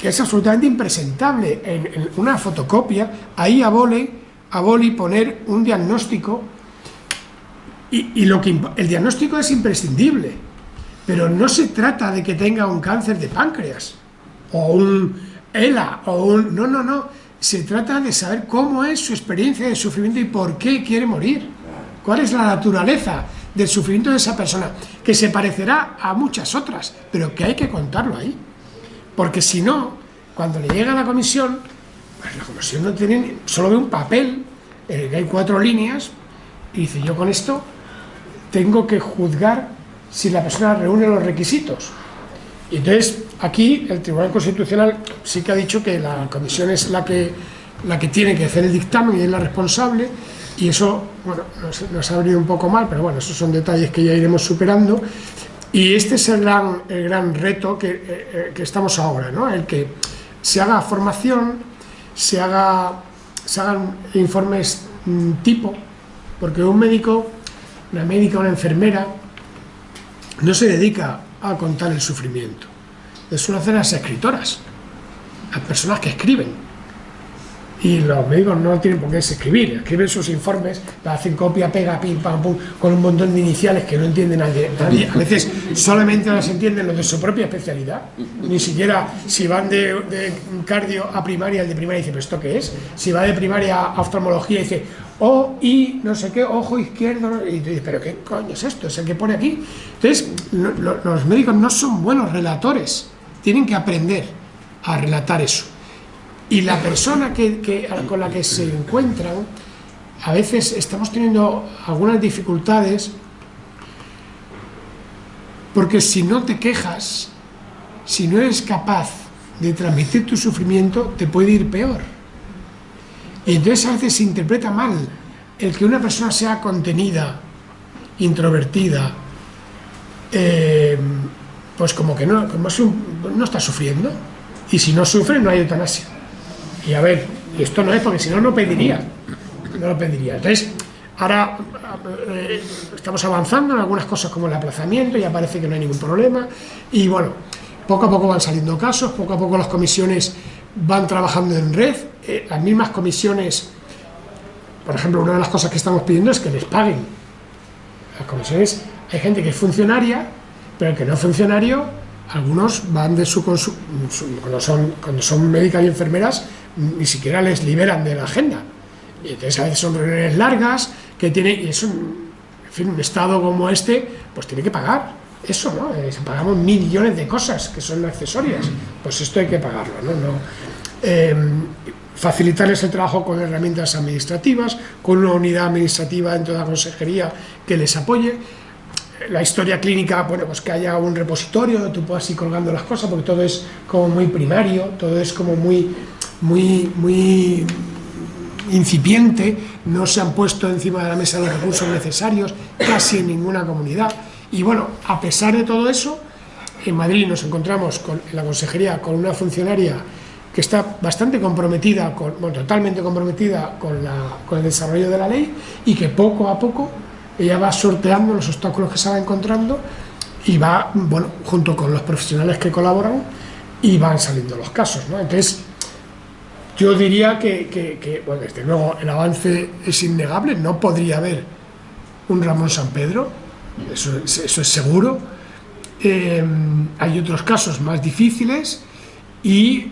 que es absolutamente impresentable. En, una fotocopia, ahí a boli, a poner un diagnóstico, y, lo que, el diagnóstico es imprescindible, pero no se trata de que tenga un cáncer de páncreas, o un ELA, o un... no, no, no, se trata de saber cómo es su experiencia de sufrimiento y por qué quiere morir cuál es la naturaleza del sufrimiento de esa persona, que se parecerá a muchas otras, pero que hay que contarlo ahí. Porque si no, cuando le llega a la comisión, pues la comisión no tiene, solo ve un papel en el que hay cuatro líneas y dice, yo con esto tengo que juzgar si la persona reúne los requisitos. Y entonces, aquí el Tribunal Constitucional sí que ha dicho que la comisión es la que, la que tiene que hacer el dictamen y es la responsable, y eso, bueno, nos, ha venido un poco mal, pero bueno, esos son detalles que ya iremos superando. Y este es el gran, el gran reto que, eh, eh, que estamos ahora, ¿no? El que se haga formación, se, haga, se hagan informes mm, tipo, porque un médico, una médica, una enfermera, no se dedica a contar el sufrimiento. Eso lo hacen las escritoras, las personas que escriben y los médicos no tienen por qué escribir, escriben sus informes, hacen copia, pega, pim, pam, pum, con un montón de iniciales que no entiende nadie, A veces solamente las entienden los de su propia especialidad, ni siquiera si van de, cardio a primaria, el de primaria dice, ¿pero esto qué es? Si va de primaria a oftalmología dice, O, I, no sé qué, ojo izquierdo, y dice, ¿pero qué coño es esto? Es el que pone aquí. Entonces, los médicos no son buenos relatores, tienen que aprender a relatar eso y la persona que, con la que se encuentran, a veces estamos teniendo algunas dificultades porque si no te quejas, si no eres capaz de transmitir tu sufrimiento, te puede ir peor. Y entonces a veces se interpreta mal el que una persona sea contenida, introvertida, eh, pues como que no, como no está sufriendo. Y si no sufre, no hay eutanasia. Y a ver, y esto no es porque si no, no pediría. No lo pediría. Entonces, ahora eh, estamos avanzando en algunas cosas como el aplazamiento, ya parece que no hay ningún problema. Y bueno, poco a poco van saliendo casos, poco a poco las comisiones van trabajando en red. Eh, las mismas comisiones, por ejemplo, una de las cosas que estamos pidiendo es que les paguen. Las comisiones, hay gente que es funcionaria, pero el que no es funcionario, algunos van de su, cuando son cuando son médicas y enfermeras ni siquiera les liberan de la agenda. Y entonces a veces son reuniones largas, que tiene, y es un, en fin, un estado como este, pues tiene que pagar eso, ¿no? Eh, pagamos millones de cosas que son accesorias, pues esto hay que pagarlo, ¿no? no em, facilitarles el trabajo con herramientas administrativas, con una unidad administrativa dentro de la consejería que les apoye, la historia clínica, bueno, pues que haya un repositorio tú puedas ir colgando las cosas, porque todo es como muy primario, todo es como muy muy, muy incipiente, no se han puesto encima de la mesa los recursos necesarios, casi en ninguna comunidad. Y bueno, a pesar de todo eso, en Madrid nos encontramos con, en la consejería con una funcionaria que está bastante comprometida, con, bueno, totalmente comprometida con, la, con el desarrollo de la ley y que poco a poco ella va sorteando los obstáculos que se va encontrando y va, bueno, junto con los profesionales que colaboran y van saliendo los casos, ¿no? Entonces, yo diría que, bueno, desde luego el avance es innegable, no podría haber un Ramón San Pedro, eso, es seguro. Em, hay otros casos más difíciles y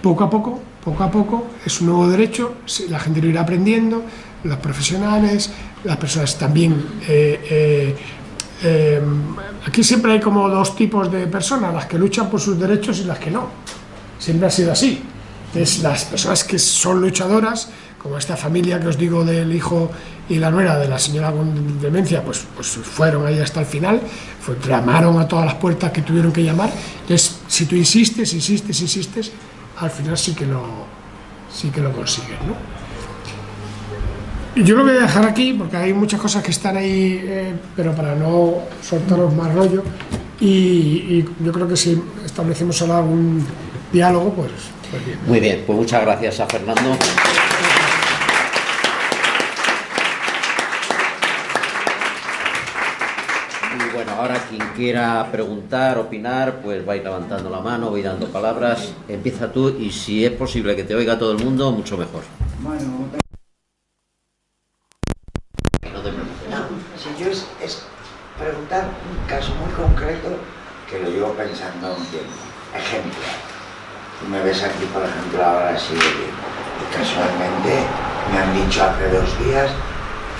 poco a poco, poco a poco, es un nuevo derecho, la gente lo irá aprendiendo, los profesionales, las personas también... Eh, eh, em, aquí siempre hay como dos tipos de personas, las que luchan por sus derechos y las que no. Siempre ha sido así. Entonces, las personas que son luchadoras, como esta familia que os digo del hijo y la nuera de la señora con demencia, pues, pues fueron ahí hasta el final, fue, llamaron a todas las puertas que tuvieron que llamar, entonces si tú insistes, insistes, insistes, al final sí que lo, sí que lo consigues, ¿no? Yo lo voy a dejar aquí porque hay muchas cosas que están ahí, eh, pero para no soltaros más rollo. Y, yo creo que si establecemos ahora un diálogo, pues, pues, bien. Muy bien, pues muchas gracias a Fernando. Y bueno, ahora quien quiera preguntar, opinar, pues va a ir levantando la mano, va a ir dando palabras. Empieza tú y si es posible que te oiga todo el mundo, mucho mejor. Bueno, un caso muy concreto que lo llevo pensando un tiempo. Ejemplo, tú me ves aquí, por ejemplo, ahora así Y casualmente me han dicho hace dos días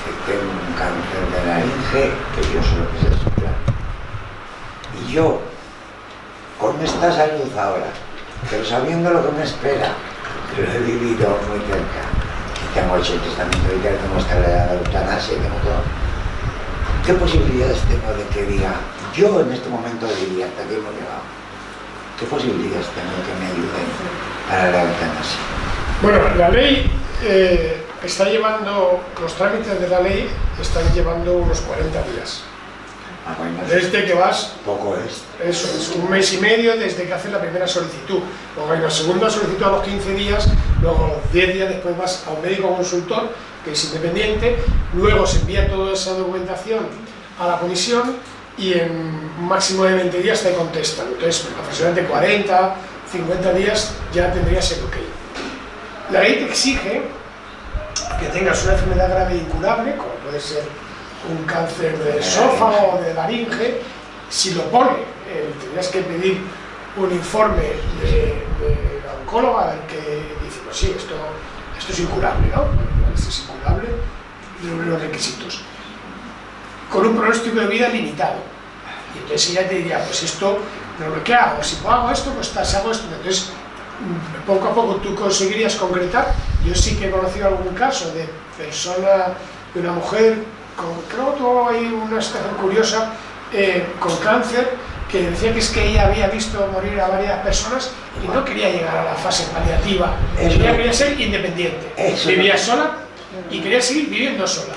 que tengo un cáncer de laringe que yo solo quise soplar. Y yo, con esta salud ahora, pero sabiendo lo que me espera, que lo he vivido muy cerca, y tengo hecho el testamento vital, tengo esta de eutanasia, tengo todo ¿Qué posibilidades tengo de que diga, yo en este momento diría, hasta aquí hemos llegado? ¿Qué posibilidades tengo que me ayuden para la eutanasia? Bueno, la ley eh, está llevando, los trámites de la ley están llevando unos 40 días. Ah, desde que vas... Poco es. Eso, es un mes y medio desde que haces la primera solicitud. Luego hay una segunda solicitud a los 15 días, luego 10 días después vas a un médico consultor que es independiente, luego se envía toda esa documentación a la comisión y en un máximo de 20 días te contestan. Entonces, aproximadamente 40, 50 días ya tendrías el ok. La ley te exige que tengas una enfermedad grave e incurable, como puede ser un cáncer de esófago o de laringe, si lo pone, eh, tendrías que pedir un informe de, la oncóloga que dice, pues sí, esto, esto es incurable, ¿no? es incurable, los requisitos. Con un pronóstico de vida limitado. Y entonces ella te diría, pues esto, lo que hago, si hago esto, pues hago esto. Entonces, mm, poco a poco tú conseguirías concretar. Yo sí que he conocido algún caso de persona, de una mujer, con, creo que hay una situación curiosa, eh, con cáncer, que decía que es que ella había visto morir a varias personas y no quería llegar a la fase paliativa, ella quería ser independiente, vivía sola y quería seguir viviendo sola.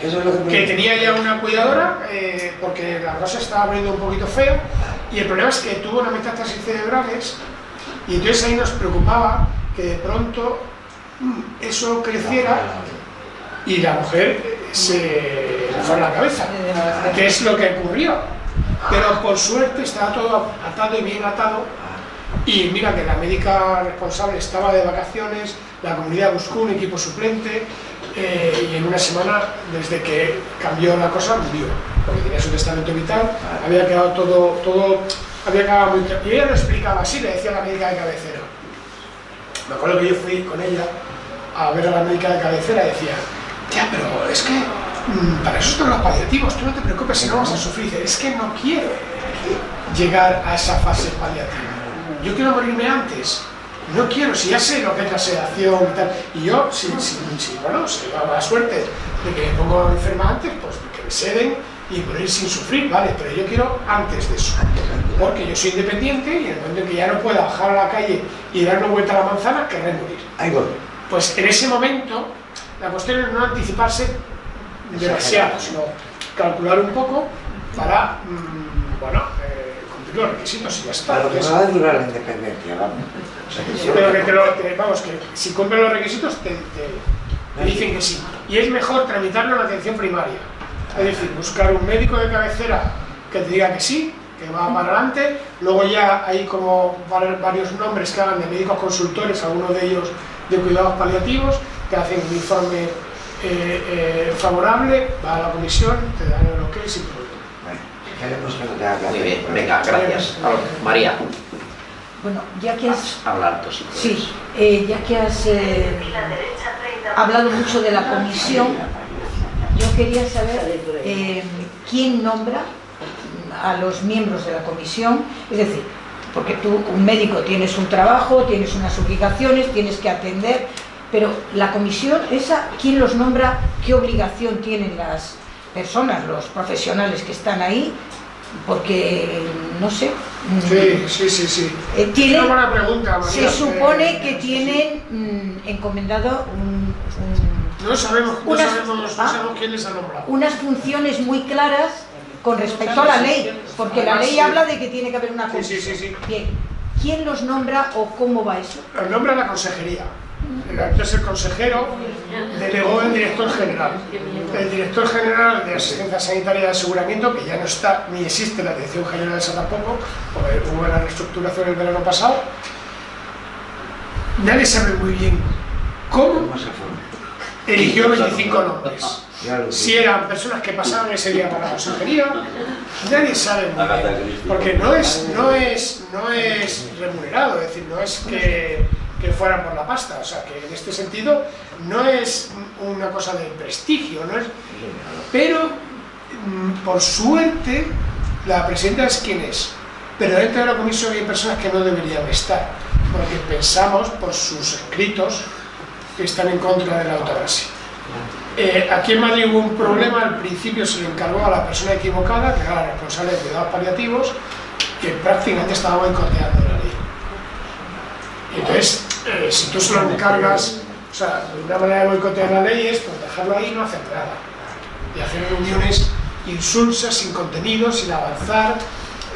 Que, tenía ya una cuidadora eh, porque la rosa estaba abriendo un poquito feo y el problema es que tuvo una metástasis cerebrales y entonces ahí nos preocupaba que de pronto mm, eso creciera y la mujer se fue a la cabeza, que es lo que ocurrió. Pero por suerte estaba todo atado y bien atado y mira que la médica responsable estaba de vacaciones, la comunidad buscó un equipo suplente eh, y en una semana, desde que cambió la cosa, murió, porque tenía su testamento vital, había quedado todo, todo había quedado muy... Y ella lo explicaba así, le decía a la médica de cabecera. Me acuerdo que yo fui con ella a ver a la médica de cabecera y decía, ya, pero es que mm, para eso están los paliativos, tú no te preocupes si no vas a sufrir. es que no quiero llegar a esa fase paliativa. Yo quiero morirme antes. No quiero, si ya sé lo que es la sedación y tal. Y yo, si, si, si bueno, si tengo la suerte de que me pongo enferma antes, pues que me seden y morir sin sufrir, vale, pero yo quiero antes de eso. Porque yo soy independiente y en el momento en que ya no pueda bajar a la calle y dar una vuelta a la manzana, querré morir. Ahí voy. Pues en ese momento la cuestión es no anticiparse demasiado, sino calcular un poco para, mm, bueno, los requisitos y ya está. Pero que no va a durar la independencia, vamos. pero que, te lo, vamos, que si cumplen los requisitos te, dicen que sí. Y es mejor tramitarlo en atención primaria. Es decir, buscar un médico de cabecera que te diga que sí, que va para adelante, luego ya hay como varios nombres que hagan de médicos consultores, algunos de ellos de cuidados paliativos, que hacen un informe eh, eh, favorable, va a la comisión, te dan el ok sin problema. Muy bien, venga, gracias. María. Bueno, ya que has... Hablar Sí, eh, ya que has hablado mucho de la comisión, yo quería saber quién nombra a los miembros de la comisión, es decir, porque tú, un médico, tienes un trabajo, tienes unas obligaciones, tienes que atender, Pero la comisión esa, ¿quién los nombra? ¿Qué obligación tienen las personas, los profesionales que están ahí? Porque, no sé... Sí, sí, sí, sí. Eh, Una buena pregunta, María. Se supone que tienen mm, encomendado un- un- No sabemos, no unas- sabemos, no ah. sabemos quién les ha nombrado. unas funciones muy claras con respecto a la ley, porque la ley habla de que tiene que haber una comisión. sí, sí. Bien, ¿quién los nombra o cómo va eso? Los nombra la consejería. Entonces el consejero delegó el director general. El director general de Asistencia Sanitaria y de Aseguramiento, que ya no está ni existe la Dirección General esa tampoco, porque hubo la reestructuración el verano pasado, nadie sabe muy bien cómo eligió 25 nombres. Si eran personas que pasaban ese día por la consejería, nadie sabe muy bien, porque no es, no es, no es remunerado, es decir, no es que, que fueran por la pasta, o sea, que en este sentido no es una cosa de prestigio, no es, pero mm, por suerte la presidenta es quien es, pero dentro de la comisión hay personas que no deberían estar, porque pensamos por sus escritos que están en contra de la eutanasia. Eh, aquí en Madrid hubo un problema, al principio se le encargó a la persona equivocada, que era la responsable de cuidados paliativos, que prácticamente estaba boicoteando entonces, eh, si tú se lo encargas, o sea, una manera de boicotear la ley es pues, dejarlo ahí y no hacer nada. Y hacer reuniones insulsas, sin contenido, sin avanzar.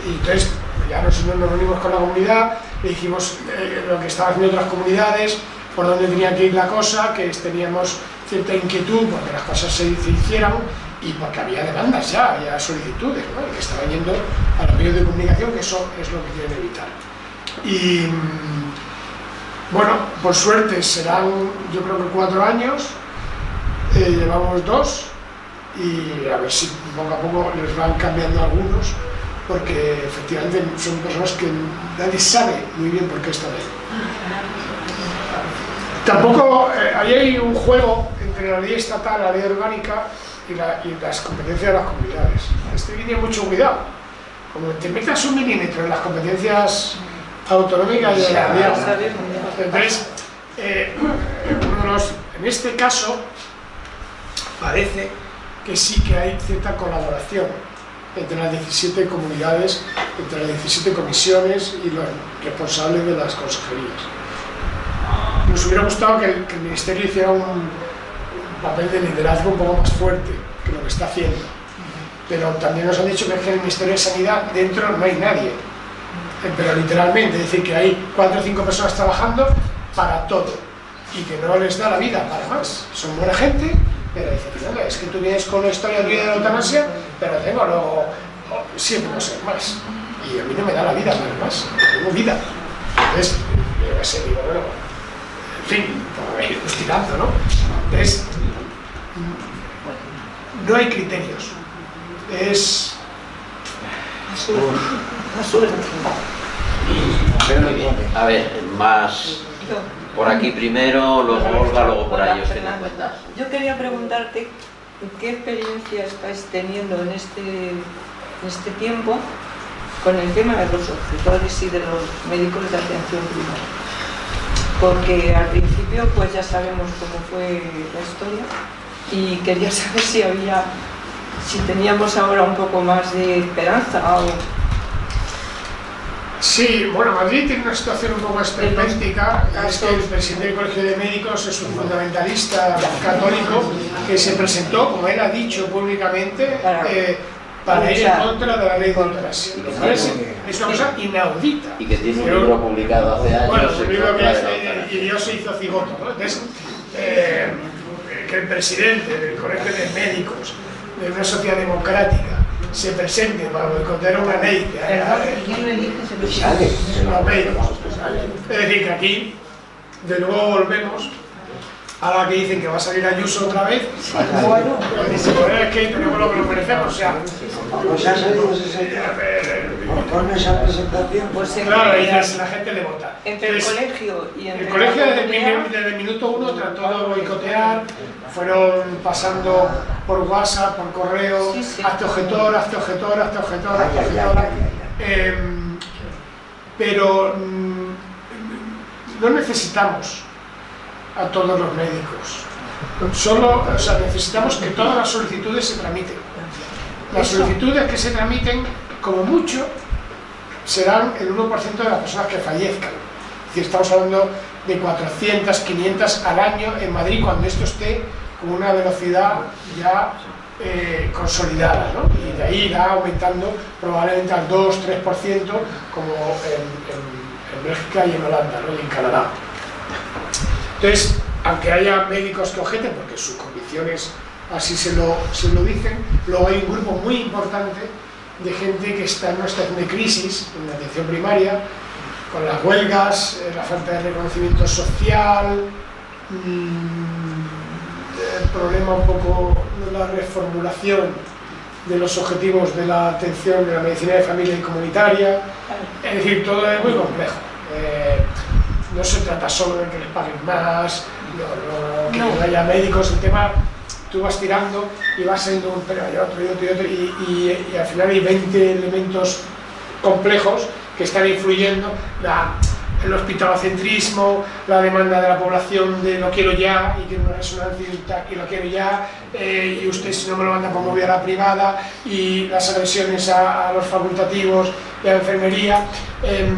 Y entonces, ya nosotros nos reunimos con la comunidad, le dijimos eh, lo que estaban haciendo otras comunidades, por dónde tenía que ir la cosa, que teníamos cierta inquietud porque las cosas se, se hicieran y porque había demandas ya, había solicitudes, ¿no? y que estaban yendo a los medios de comunicación, que eso es lo que quieren evitar. Y mm, bueno, por suerte serán yo creo que cuatro años, eh, llevamos dos y a ver si poco a poco les van cambiando algunos, porque efectivamente son personas que nadie sabe muy bien por qué están ahí. Tampoco, eh, ahí hay un juego entre la ley estatal, la ley orgánica y, la- y las competencias de las comunidades. Este tener mucho cuidado. Como te metas un milímetro en las competencias autonómicas de la entonces, eh, uno de los- en este caso, parece que sí que hay cierta colaboración entre las 17 comunidades, entre las 17 comisiones y los responsables de las consejerías. Nos hubiera gustado que el, que el Ministerio hiciera un, un papel de liderazgo un poco más fuerte que lo que está haciendo. Pero también nos han dicho que en el Ministerio de Sanidad dentro no hay nadie. Pero literalmente, es decir, que hay cuatro o cinco personas trabajando para todo y que no les da la vida para más. Son buena gente, pero dicen, "Mira, es que tú vienes con una historia tuya de la eutanasia, pero tengo luego oh, siete cosas más. Y a mí no me da la vida para más, tengo vida. Entonces, yo sé, digo, bueno, en fin, por ir tirando, ¿no? Entonces, no hay criterios. Es Muy bien. A ver, más por aquí primero, luego Olga, luego por ahí os Fernando. cuenta. Yo quería preguntarte qué experiencia estáis teniendo en este, en este tiempo con el tema de los objetores y de los médicos de atención primaria. Porque al principio pues ya sabemos cómo fue la historia y quería saber si había, si teníamos ahora un poco más de esperanza o Sí, bueno, Madrid tiene una situación un poco esperpéntica, es que el presidente del Colegio de Médicos es un fundamentalista católico que se presentó, como él ha dicho públicamente, Para eh, para ir en contra de la ley de eutanasia. Es, es una cosa inaudita. Y que tiene un libro publicado hace años. Bueno, en un libro que eutanasia. y Dios se hizo cigoto, ¿no? Entonces, eh, que el presidente del Colegio de Médicos de una sociedad democrática se presente para boicotear una ley médicos. Es decir, que aquí de nuevo volvemos a la que dicen que va a salir Ayuso otra vez. Bueno, Dice, "Pues es que tenemos lo que nos merecemos. O sea, Pues. Con esa presentación, pues en, claro, ahí la, la gente le vota. entre el colegio y entre El colegio desde el, desde el minuto uno trató de boicotear, fueron pasando por WhatsApp, por correo, Sí, sí. hazte objetor, hazte objetor, hazte objetor, Ay, ay, objetor. ay, ay, Em, pero mm, no necesitamos a todos los médicos. Solo, o sea, necesitamos que todas las solicitudes se tramiten. Las solicitudes que se tramiten, como mucho, serán el 1% de las personas que fallezcan. Es estamos hablando de 400, 500 al año en Madrid cuando esto esté con una velocidad ya eh, consolidada, ¿no? y de ahí irá aumentando probablemente al 2-3% como en, en, Bélgica y en Holanda ¿no? y en Canadá. Entonces, aunque haya médicos que objeten, porque sus condiciones así se lo dicen, luego hay un grupo muy importante de gente que está en una situación de crisis en la atención primaria, con las huelgas, eh, la falta de reconocimiento social, mmm, el problema un poco de la reformulación de los objetivos de la atención de la medicina de familia y comunitaria, es decir, todo es muy complejo. Eh, no se trata solo de que les paguen más, no, que no. haya médicos, el tema tú vas tirando y vas siendo un pero hay otro y otro y otro y, y, al final hay 20 elementos complejos que están influyendo. La, el hospitalocentrismo, la demanda de la población de lo quiero ya y tiene una resonancia y lo quiero ya eh, y usted si no me lo manda por movida a la privada y las agresiones a, los facultativos y a la enfermería, eh,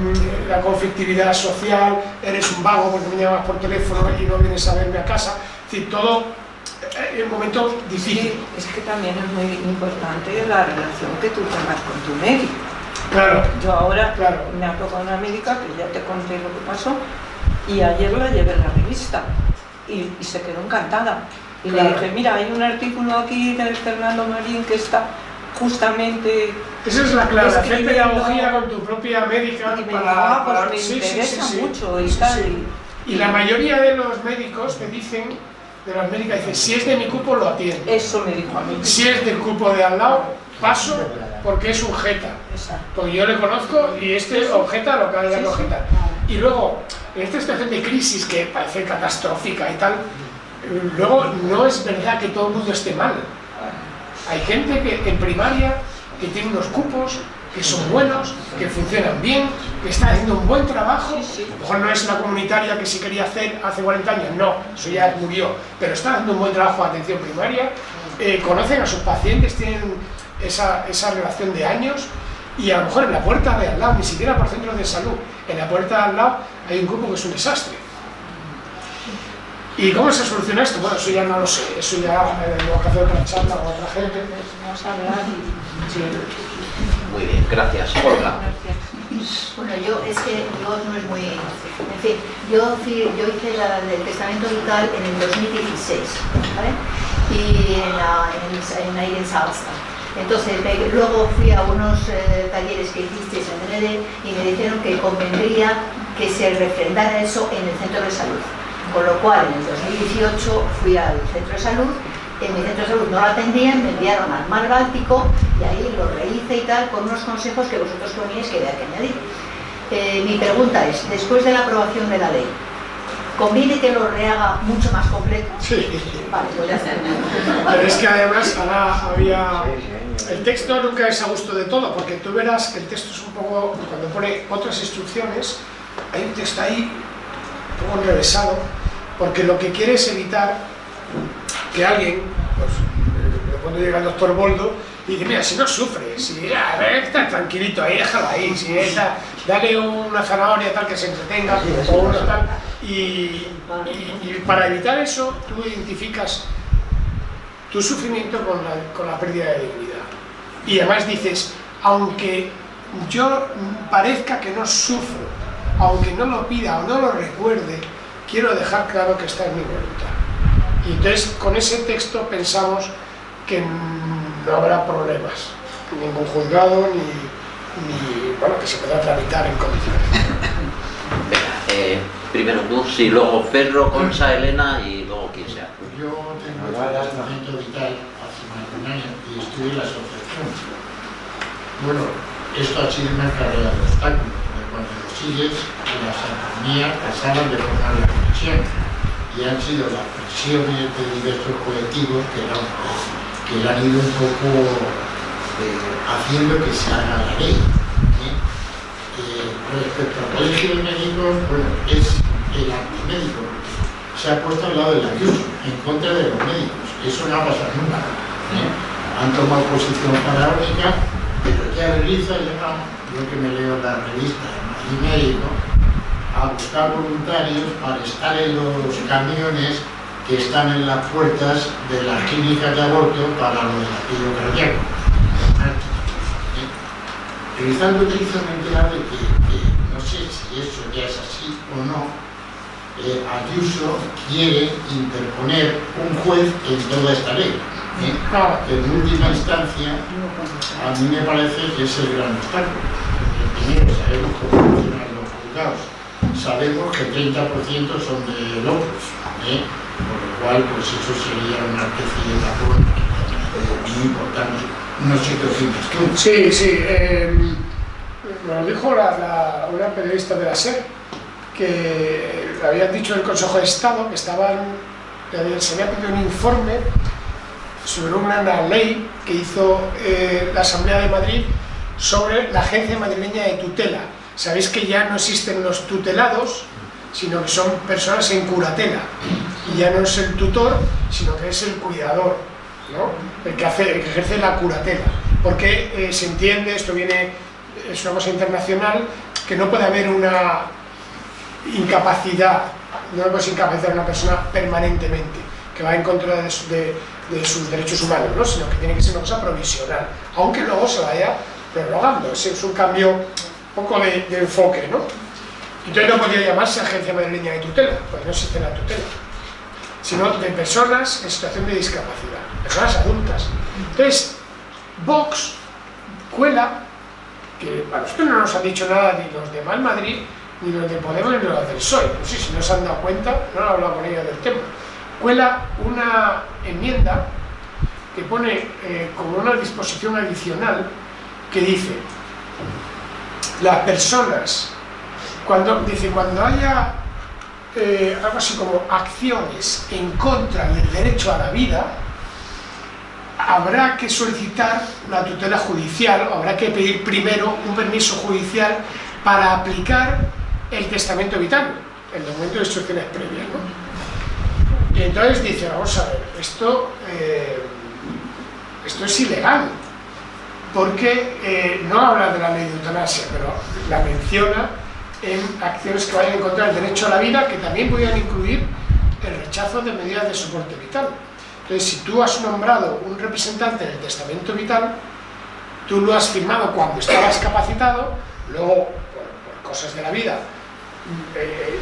la conflictividad social, eres un vago porque me llamas por teléfono y no vienes a verme a casa, es decir, todo en un momento difícil. Sí, es que también es muy importante la relación que tú tengas con tu médico. Claro. Yo ahora claro. me ha tocado una médica que ya te conté lo que pasó y ayer la llevé en la revista y, y se quedó encantada. Y Claro. le dije, mira, hay un artículo aquí del Fernando Marín que está justamente... Esa es la clave, hacer pedagogía con tu propia médica Y me para, dijo, ah, pues para- me sí, interesa sí, sí. mucho y tal. sí. Y la mayoría de los médicos te dicen, de las médicas, dicen, si es de mi cupo lo atiendo. Eso me dijo a mí. Si es del cupo de al lado, paso porque es un jeta. Porque yo le conozco y este objeta lo que que sí. objetar. Y luego, en esta situación de crisis que parece catastrófica y tal, luego no es verdad que todo el mundo esté mal. Hay gente que en primaria que tiene unos cupos que son buenos, que funcionan bien, que está haciendo un buen trabajo. A lo mejor no es la comunitaria que sí quería hacer hace 40 años, no, eso ya murió, pero está haciendo un buen trabajo de atención primaria, eh, conocen a sus pacientes, tienen esa, esa relación de años y a lo mejor en la puerta de al lado, ni siquiera por centros de salud, en la puerta de al lado hay un grupo que es un desastre. ¿Y cómo se soluciona esto? Bueno, eso ya no lo sé, eso ya eh, tengo que hacer otra charla con otra gente. Vamos a hablar. Sí. Muy bien, gracias. Olga. Bueno, yo es que yo no es muy... En fin, yo, yo hice la, el testamento vital en el 2016, ¿vale? Y en, la, en, en ahí en Salsa. Entonces, luego fui a unos eh, talleres que hicisteis en DND y me dijeron que convendría que se refrendara eso en el centro de salud. Con lo cual, en el 2018 fui al centro de salud, en mi centro de salud no lo atendían, me enviaron al mar Báltico y ahí lo rehice y tal, con unos consejos que vosotros poníais que había que añadir. Eh, mi pregunta es, después de la aprobación de la ley, ¿conviene que lo rehaga mucho más completo? Sí. Vale, pues ya está. Pero es que además ahora había... El texto nunca es a gusto de todo, porque tú verás que el texto es un poco... Cuando pone otras instrucciones, hay un texto ahí un poco enrevesado, porque lo que quiere es evitar que alguien, pues, eh, cuando llega el doctor Boldo, y dice, mira, si no sufre, si ya, está tranquilito ahí, déjalo ahí, si está, dale una zanahoria tal que se entretenga, o una tal, y, y- y para evitar eso, tú identificas tu sufrimiento con la, con la pérdida de dignidad. Y además dices, aunque yo parezca que no sufro, aunque no lo pida o no lo recuerde, quiero dejar claro que está en mi voluntad. Y entonces con ese texto pensamos que no habrá problemas, ningún juzgado ni, ni bueno, que se pueda tramitar en condiciones. Venga, eh, primero tú, sí, luego Ferro, Concha, Elena y luego quien sea. Yo tengo el testamento vital hace más de un año y en la asociación. Bueno, esto ha sido una carrera de obstáculos, porque cuando lo sigues, las armonías pasaban de formar la comisión y han sido las presiones de diversos colectivos que la, que la han ido un poco eh, haciendo que se haga la ley. ¿eh? Eh, respecto al colegio de médicos, bueno, es el antimédico, se ha puesto al lado del Ayuso, en contra de los médicos. Eso no ha pasado nunca. ¿eh? Han tomado posición faraónica, pero ya llegado, yo que me leo las revistas y médico, a buscar voluntarios para estar en los camiones que están en las puertas de las clínicas de aborto para lo del latido cardíaco. ¿Eh? Rizal utiliza una de que, que, no sé si eso ya es así o no, eh, Ayuso quiere interponer un juez en toda esta ley. ¿eh? En última instancia, a mí me parece que es el gran obstáculo. Primero, sabemos cómo funcionan los juzgados, sabemos que 30% son de locos, ¿eh? por lo cual pues eso sería una especie de tapón muy importante. No sé qué opinas. Sí, sí. Eh, lo dijo la, una periodista de la SER, que habían dicho el Consejo de Estado que estaban, se había pedido un informe sobre una ley que hizo eh, la Asamblea de Madrid sobre la Agencia Madrileña de Tutela. Sabéis que ya no existen los tutelados, sino que son personas en curatela. Y ya no es el tutor, sino que es el cuidador, ¿no? el, que hace, el que ejerce la curatela. Porque eh, se entiende, esto viene, es una cosa internacional, que no puede haber una incapacidad, no puedes incapacitar a una persona permanentemente, que va en contra de, de, de sus derechos humanos, ¿no? sino que tiene que ser una cosa provisional, aunque luego se vaya prorrogando, es, es un cambio poco de, enfoque, ¿no? Entonces no podría llamarse Agencia Madrileña de Tutela, porque no existe la tutela, sino de personas en situación de discapacidad, personas adultas. Entonces, Vox cuela, que a nosotros no nos han dicho nada ni los de Mal Madrid, ni los de Podemos ni los del PSOE, no sé si no se han dado cuenta, no he hablado con ellos del tema, cuela una enmienda que pone eh, como una disposición adicional que dice las personas cuando dice cuando haya eh, algo así como acciones en contra del derecho a la vida habrá que solicitar la tutela judicial habrá que pedir primero un permiso judicial para aplicar el testamento vital el documento de instrucciones previas ¿no? Y entonces dice, vamos a ver, esto, eh, esto es ilegal, porque eh, no habla de la ley de eutanasia, pero la menciona en acciones que vayan en contra del derecho a la vida, que también podrían incluir el rechazo de medidas de soporte vital. Entonces, si tú has nombrado un representante del testamento vital, tú lo has firmado cuando estabas capacitado, luego, por, por cosas de la vida, eh,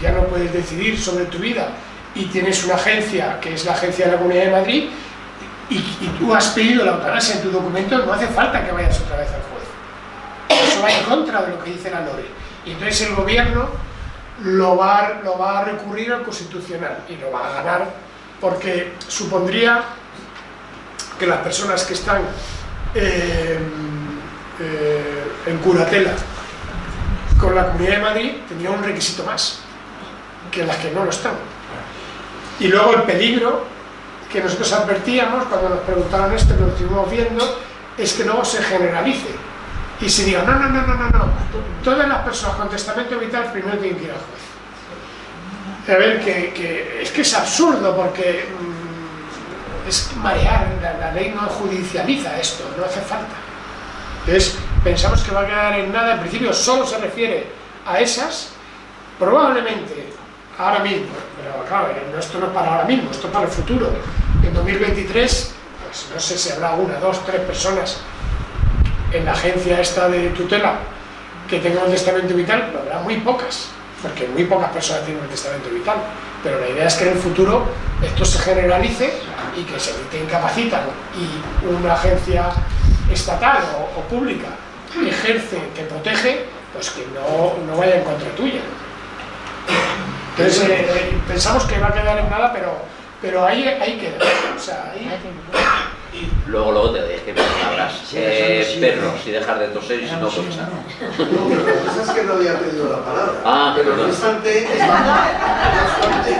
ya no puedes decidir sobre tu vida y tienes una agencia, que es la agencia de la Comunidad de Madrid, y, tú has pedido la eutanasia en tu documento, no hace falta que vayas otra vez al juez. Eso va en contra de lo que dice la ley. Y entonces el gobierno lo va, lo va a recurrir al constitucional y lo va a ganar porque supondría que las personas que están eh, eh, en curatela con la Comunidad de Madrid tendrían un requisito más que las que no lo están. Y luego el peligro que nosotros advertíamos cuando nos preguntaron esto, que lo estuvimos viendo, es que luego se generalice y se diga, no, no, no, no, no, no, todas las personas con testamento vital primero tienen que ir al juez. A ver, que, que es que es absurdo porque mmm, es marear, la, la, ley no judicializa esto, no hace falta. Entonces, pensamos que va a quedar en nada, en principio solo se refiere a esas, probablemente ahora mismo, pero claro, esto no es para ahora mismo, esto es para el futuro. En 2023, pues no sé si habrá una, dos, tres personas en la agencia esta de tutela que tengan un testamento vital, pero habrá muy pocas, porque muy pocas personas tienen un testamento vital. Pero la idea es que en el futuro esto se generalice y que se te incapacitan y una agencia estatal o, o pública ejerce, te protege, pues que no, no vaya en contra tuya. Entonces eh, eh, pensamos que va a quedar en nada, pero, pero ahí, ahí queda. O sea, ahí... Luego, luego te dejes palabras. Eh, perro, si dejar de toser y si no, pues No, pero la cosa es que no había pedido la palabra. Ah, pero no obstante, es bastante.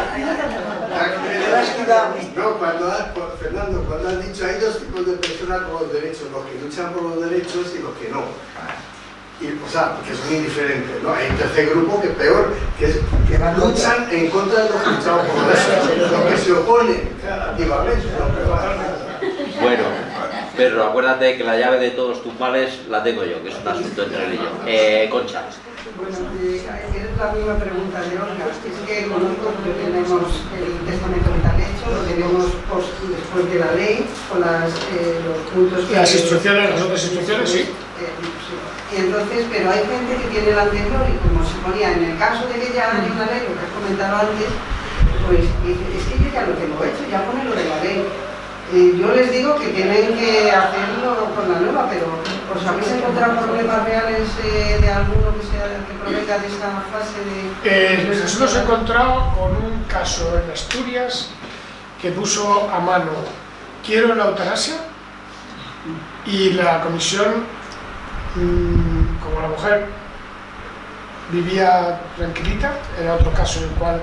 No, cuando has, Fernando, cuando has dicho hay dos tipos de personas con los derechos, los que luchan por los derechos y los que no. Y, o sea, que es muy diferente, ¿no? Hay un tercer grupo que es peor, que es que luchan en contra de los que luchamos por los que se oponen Bueno, Pedro, acuérdate que la llave de todos tus males la tengo yo, que es un asunto entre él y yo. Eh, Concha. Bueno, eh, es la misma pregunta de Olga. Es que conozco que tenemos el testamento vital hecho, lo tenemos pos- después de la ley, con las, eh, los puntos que... Las instrucciones, las otras instrucciones, sí. Eh, sí. Y entonces, pero hay gente que tiene el anterior y como se ponía en el caso de que ya haya una ley, lo que has comentado antes, pues dice, es que yo ya lo tengo hecho, ya pone lo de la ley. Eh, yo les digo que tienen que hacerlo con la nueva, pero ¿os habéis encontrado problemas reales eh, de alguno que, sea, que provenga de esta fase de... Eh, nos hemos encontrado con un caso en Asturias que puso a mano quiero la eutanasia y la comisión, mm, como la mujer vivía tranquilita, era otro caso en el cual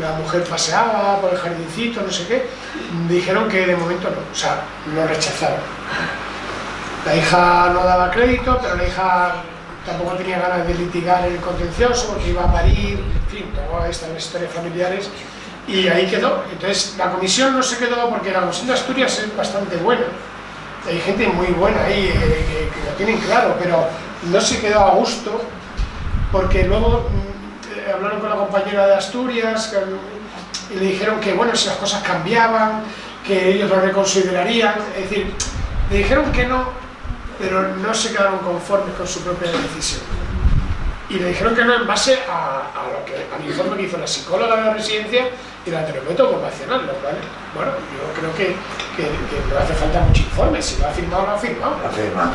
la mujer paseaba por el jardincito, no sé qué, dijeron que de momento no, o sea, lo rechazaron. La hija no daba crédito, pero la hija tampoco tenía ganas de litigar el contencioso porque iba a parir, en fin, todas estas historias familiares, y ahí quedó. Entonces, la comisión no se quedó porque la comisión de Asturias es bastante buena. Hay gente muy buena ahí eh, que, que lo tienen claro, pero no se quedó a gusto porque luego mm, eh, hablaron con la compañera de Asturias que- y le dijeron que, bueno, si las cosas cambiaban, que ellos lo reconsiderarían, es decir, le dijeron que no, pero no se quedaron conformes con su propia decisión. Y le dijeron que no en base a, a lo que, al informe que hizo la psicóloga de la residencia y la terapeuta ocupacional, lo cual, bueno, yo creo que, que, que no hace falta mucho informe, si lo ha firmado, lo ha firmado. Afirma.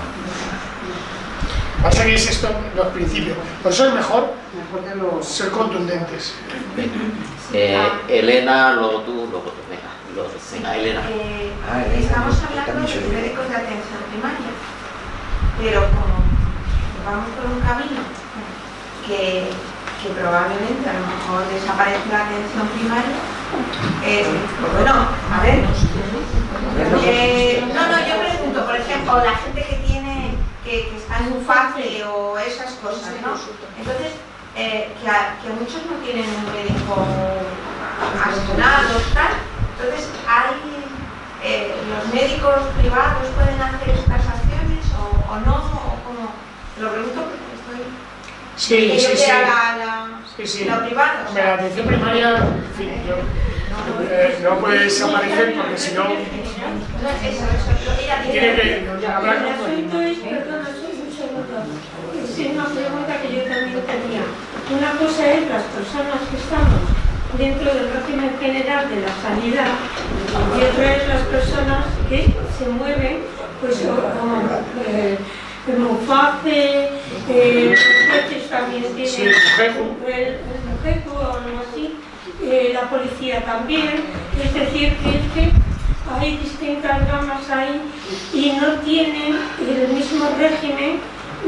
Pasa que es esto los principios. Por eso es mejor Mejor que lo... ser contundentes. Eh, Elena, luego tú, luego tú. Venga, luego tú. Venga, Elena. Eh, Ah, Elena, estamos hablando de médicos de atención primaria, pero como vamos por un camino que, que probablemente a lo mejor desaparece la atención primaria, eh, pues bueno, a ver, eh, no, no, yo pregunto, por ejemplo, la gente que tiene, que, que está en un fase o esas cosas, ¿no? Entonces, eh, que, a, que muchos no tienen un médico asignado, tal, entonces hay eh, los médicos privados pueden hacer estas acciones o, o no, o cómo? Lo pregunto porque estoy... Sí, que yo sí, sí. la, la, Sí, sí. lo privado. o Hombre, la sea, atención primaria, en fin, yo, eh, no puede desaparecer porque si no, tiene que hablar El con asunto es, perdona, soy un segundo. Es una pregunta que yo también tenía. Una cosa es las personas que estamos dentro del régimen general de la sanidad y otra es las personas que se mueven, pues como eh, el Muface, eh, también Sí, el, el Mujeco o algo así, eh, la policía también, es decir, que, es que hay distintas gamas ahí y no tienen el mismo régimen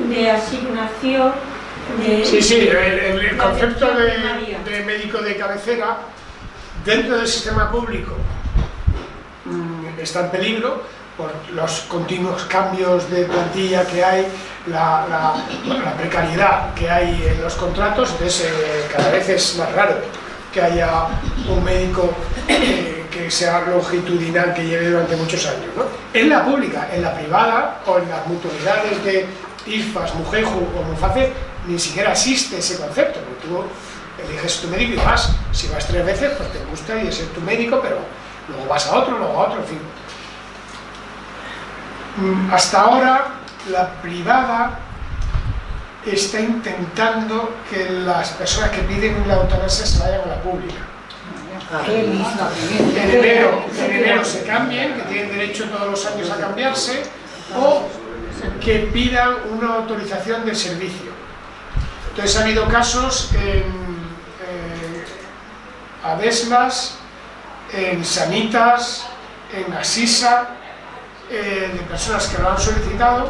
de asignación de... Sí, sí, el, concepto de, médico de cabecera dentro del sistema público mm, está en peligro por los continuos cambios de plantilla que hay, la, la- la precariedad que hay en los contratos, entonces eh, cada vez es más raro que haya un médico eh, que sea longitudinal, que lleve durante muchos años. ¿no? En la pública, en la privada o en las mutualidades de IFAS, Mujeju o Muface, ni siquiera existe ese concepto, porque tú eliges tu médico y vas, si vas tres veces, pues te gusta y ese es tu médico, pero luego vas a otro, luego a otro, en fin. Mm, Hasta ahora, la privada está intentando que las personas que piden la eutanasia se vayan a la pública. En enero, en enero se cambien, que tienen derecho todos los años a cambiarse, o que pidan una autorización de servicio. Entonces ha habido casos en eh, Adeslas, en Sanitas, en Asisa, eh, de personas que lo han solicitado.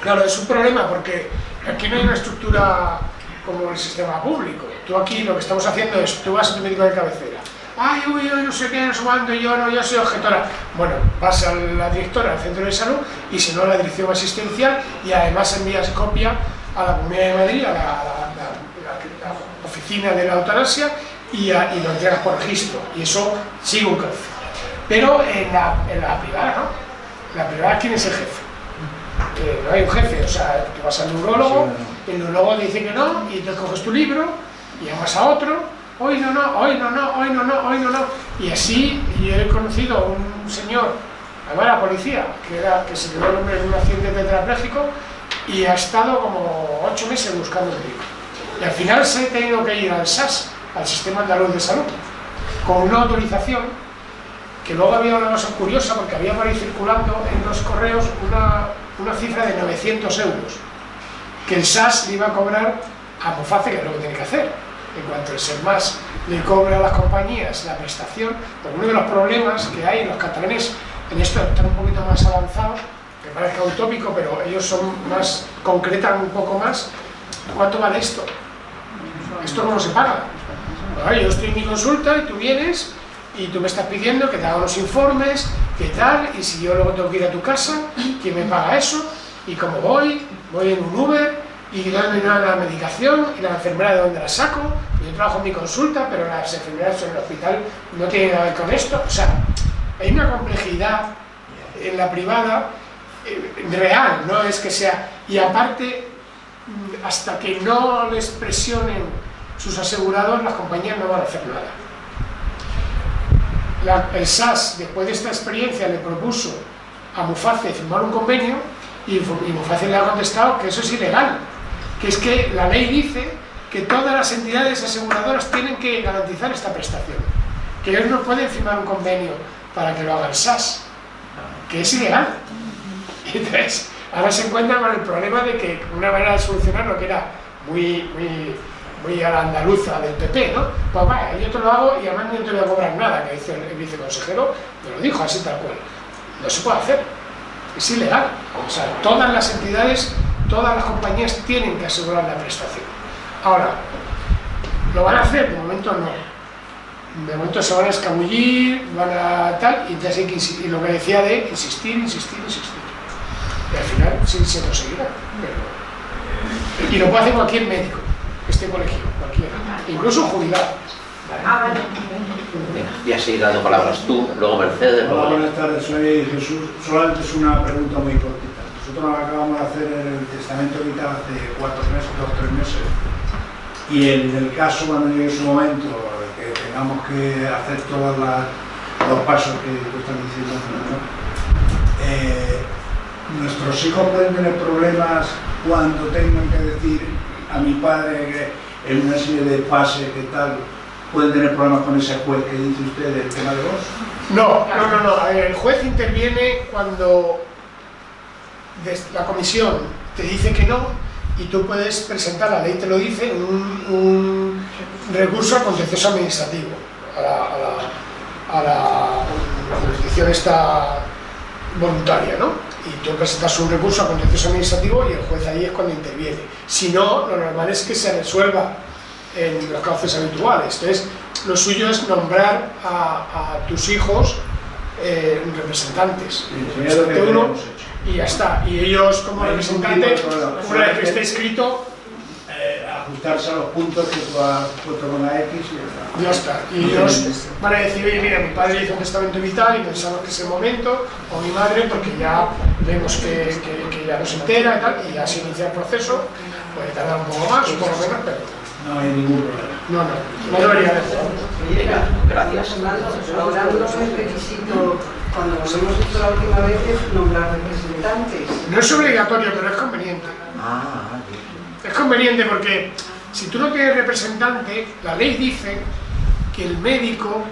Claro, es un problema porque aquí no hay una estructura como el sistema público. Tú aquí lo que estamos haciendo es, tú vas a tu médico de cabecera, ay, uy, uy, no sé qué, no sé cuándo, yo no, yo soy objetora. Bueno, vas a la directora del centro de salud y si no, a la dirección asistencial y además envías copia a la Comunidad de Madrid, a la, a la- la- la oficina de la eutanasia y, a- y lo entregas por registro. Y eso sigue un cauce. Pero en la, en la privada, ¿no? La privada, ¿quién es el jefe? que no hay un jefe, o sea, tú vas al neurólogo, el neurólogo te dice que no, y te coges tu libro, y llamas a otro, hoy no, no, hoy no, no, hoy no, no, hoy no, no. Y así yo he conocido a un señor, además la policía, que, era, que se quedó el en un accidente tetrapléjico, y ha estado como ocho meses buscando médico. Y al final se ha tenido que ir al SAS, al Sistema Andaluz de Salud, con una autorización que luego había una cosa curiosa porque había por ahí circulando en los correos una, cifra de 900 euros que el SAS le iba a cobrar a Moface, que es lo que tiene que hacer. En cuanto el SERMAS le cobra a las compañías la prestación, pues uno de los problemas que hay en los catalanes, en esto están un poquito más avanzados, que parezca utópico, pero ellos son más, concretan un poco más, ¿cuánto vale esto? ¿Esto cómo se paga? Yo estoy en mi consulta y tú vienes y tú me estás pidiendo que te haga unos informes, qué tal, y si yo luego tengo que ir a tu casa, ¿quién me paga eso? Y como voy, voy en un Uber y dónde dan la medicación y la enfermera de dónde la saco, yo trabajo en mi consulta, pero las enfermeras en el hospital no tienen nada que ver con esto, o sea, hay una complejidad en la privada eh, real, no es que sea, y aparte, mm, hasta que no les presionen sus asegurados, las compañías no van a hacer nada. El SAS, después de esta experiencia, le propuso a Muface firmar un convenio y Muface le ha contestado que eso es ilegal, que es que la ley dice que todas las entidades aseguradoras tienen que garantizar esta prestación, que ellos no pueden firmar un convenio para que lo haga el SAS, que es ilegal. Entonces, ahora se encuentran con el problema de que una manera de solucionarlo que era muy, muy, muy a la andaluza del PP, ¿no? Pues vaya, yo te lo hago y además no te voy a cobrar nada, que dice el viceconsejero, me lo dijo así tal cual. No se puede hacer, es ilegal. O sea, todas las entidades, todas las compañías tienen que asegurar la prestación. Ahora, ¿lo van a hacer? De momento no. De momento se van a escabullir, van a tal, y, entonces hay que y lo que decía de insistir, insistir, insistir. Y al final sí se conseguirá. pero- Y lo puede hacer cualquier médico que esté colegiado, cualquiera, incluso jubilado. Ah, vale. Venga, voy a seguir dando palabras tú, luego Mercedes, Hola, luego... buenas tardes, soy Jesús. Solamente es una pregunta muy cortita. Nosotros acabamos de hacer el testamento vital hace cuatro meses, dos tres meses. Y en el caso, cuando llegue su momento, que tengamos que hacer todos los pasos que tú estás diciendo, ¿no? Eh, nuestros hijos pueden tener problemas cuando tengan que decir a mi padre que en una serie de pases que tal, pueden tener problemas con ese juez que dice usted del tema de vos. No, no, no, no. El juez interviene cuando la comisión te dice que no y tú puedes presentar, la ley te lo dice, un, un recurso contencioso administrativo, a la, a la- a la jurisdicción esta voluntaria, ¿no? Y tú presentas un recurso al contencioso administrativo y el juez ahí es cuando interviene. Si no, lo normal es que se resuelva en los cauces habituales. Entonces, lo suyo es nombrar a, a tus hijos eh, representantes. que Representante uno. Y ya está. Y ellos como representante, una vez que esté escrito, Eh, ajustarse a los puntos que tú has puesto con la X y ya está. ya está. Y ellos van a decir, oye, mira, mi padre hizo un testamento vital y pensamos que es el momento, o mi madre, porque ya vemos que, que- que ya no se entera y tal, y ya se inicia el proceso, puede tardar un poco más, un poco menos, pero No hay ningún problema. no, no, no debería haber. Venga, gracias. Ahora no es requisito, cuando lo hemos hecho la última vez, es nombrar representantes. No es obligatorio, pero es conveniente. Ah, Es conveniente porque si tú no tienes representante, la ley dice que el médico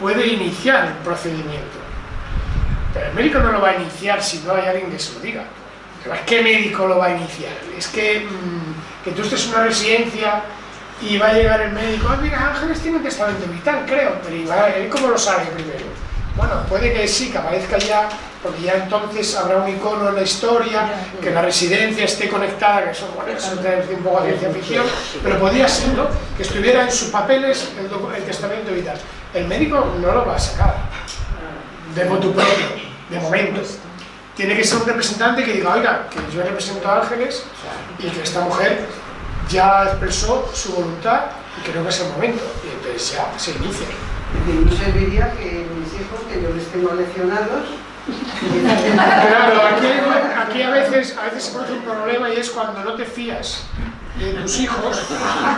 puede iniciar el procedimiento. Pero el médico no lo va a iniciar si no hay alguien que se lo diga. ¿qué médico lo va a iniciar? Es que, mm, que tú estés en una residencia y va a llegar el médico, ah, mira, Ángeles tiene un testamento vital, creo, pero ¿y va- él cómo lo sabe primero? Bueno, puede que sí, que aparezca ya porque ya entonces habrá un icono en la historia, que la residencia esté conectada, que eso, bueno, eso es un poco ciencia ficción, pero podría ser, ¿no? Que estuviera en sus papeles el, el testamento vital. El médico no lo va a sacar, de motu propio, de momento. Tiene que ser un representante que diga, oiga, que yo represento a Ángeles y que esta mujer ya expresó su voluntad y creo que es el momento. Y entonces ya se inicia. Y no serviría que que yo les tengo leccionados, Claro, aquí, aquí a, veces, a veces se produce un problema y es cuando no te fías de tus hijos,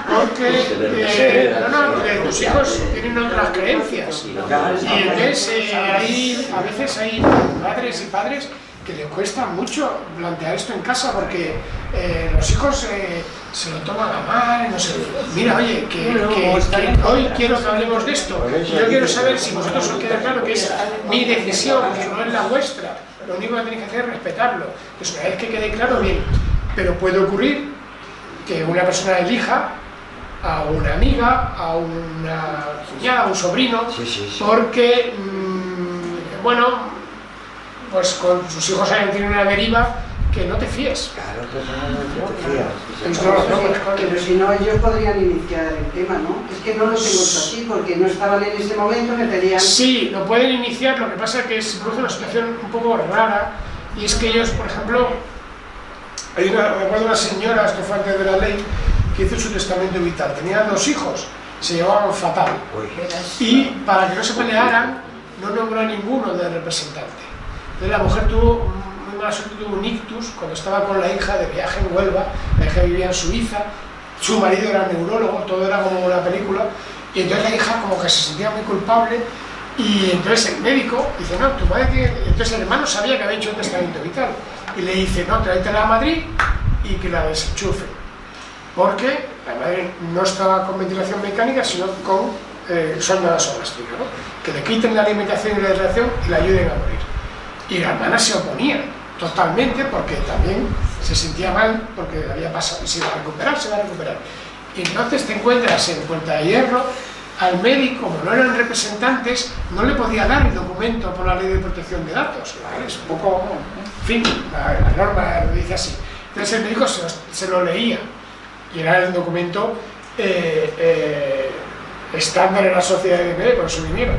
porque eh, no, no, porque tus hijos tienen otras creencias. Y entonces eh, hay, a veces hay madres y padres que le cuesta mucho plantear esto en casa porque eh, los hijos eh, se lo toman a mal, no sé. Mira, oye, que, que- que hoy quiero que hablemos de esto. Yo quiero saber si vosotros os queda claro que es mi decisión, que no es la vuestra. Lo único que tenéis que hacer es respetarlo. Pues una vez que quede claro, bien. Pero puede ocurrir que una persona elija a una amiga, a una cuñada, a un sobrino, porque, mm, bueno, pues con sus hijos hayan tenido una deriva que no te fíes. Claro, que no te fías. Pues no, no, pues, claro. Pero si no, ellos podrían iniciar el tema, ¿no? Es que no lo tengo así, porque no estaban en ese momento, me pedían... Sí, lo pueden iniciar, lo que pasa es que se produce una situación un poco rara, y es que ellos, por ejemplo, hay una, me acuerdo una señora, esto fue antes de la ley, que hizo su testamento vital. Tenía dos hijos, se llevaban fatal. Y para que no se pelearan, no nombró a ninguno de representante. Entonces la mujer tuvo, muy suerte, un ictus cuando estaba con la hija de viaje en Huelva, la hija vivía en Suiza, su marido era neurólogo, todo era como una película, y entonces la hija como que se sentía muy culpable, y entonces el médico dice, no, tu madre tiene... Entonces el hermano sabía que había hecho un testamento vital, y le dice, no, tráetela a Madrid y que la desenchufe, porque la madre no estaba con ventilación mecánica, sino con eh, sonda nasogástrica, ¿no? que le quiten la alimentación y la hidratación y la ayuden a morir. Y la hermana se oponía totalmente porque también se sentía mal porque había pasado, se iba a recuperar, se va a recuperar. Y entonces te encuentras en Puerta de Hierro, al médico, como no eran representantes, no le podía dar el documento por la ley de protección de datos. ¿vale? Es un poco, fin, la, norma lo dice así. Entonces el médico se, lo leía y era el documento eh, eh, estándar en la sociedad de MD, por eso vinieron.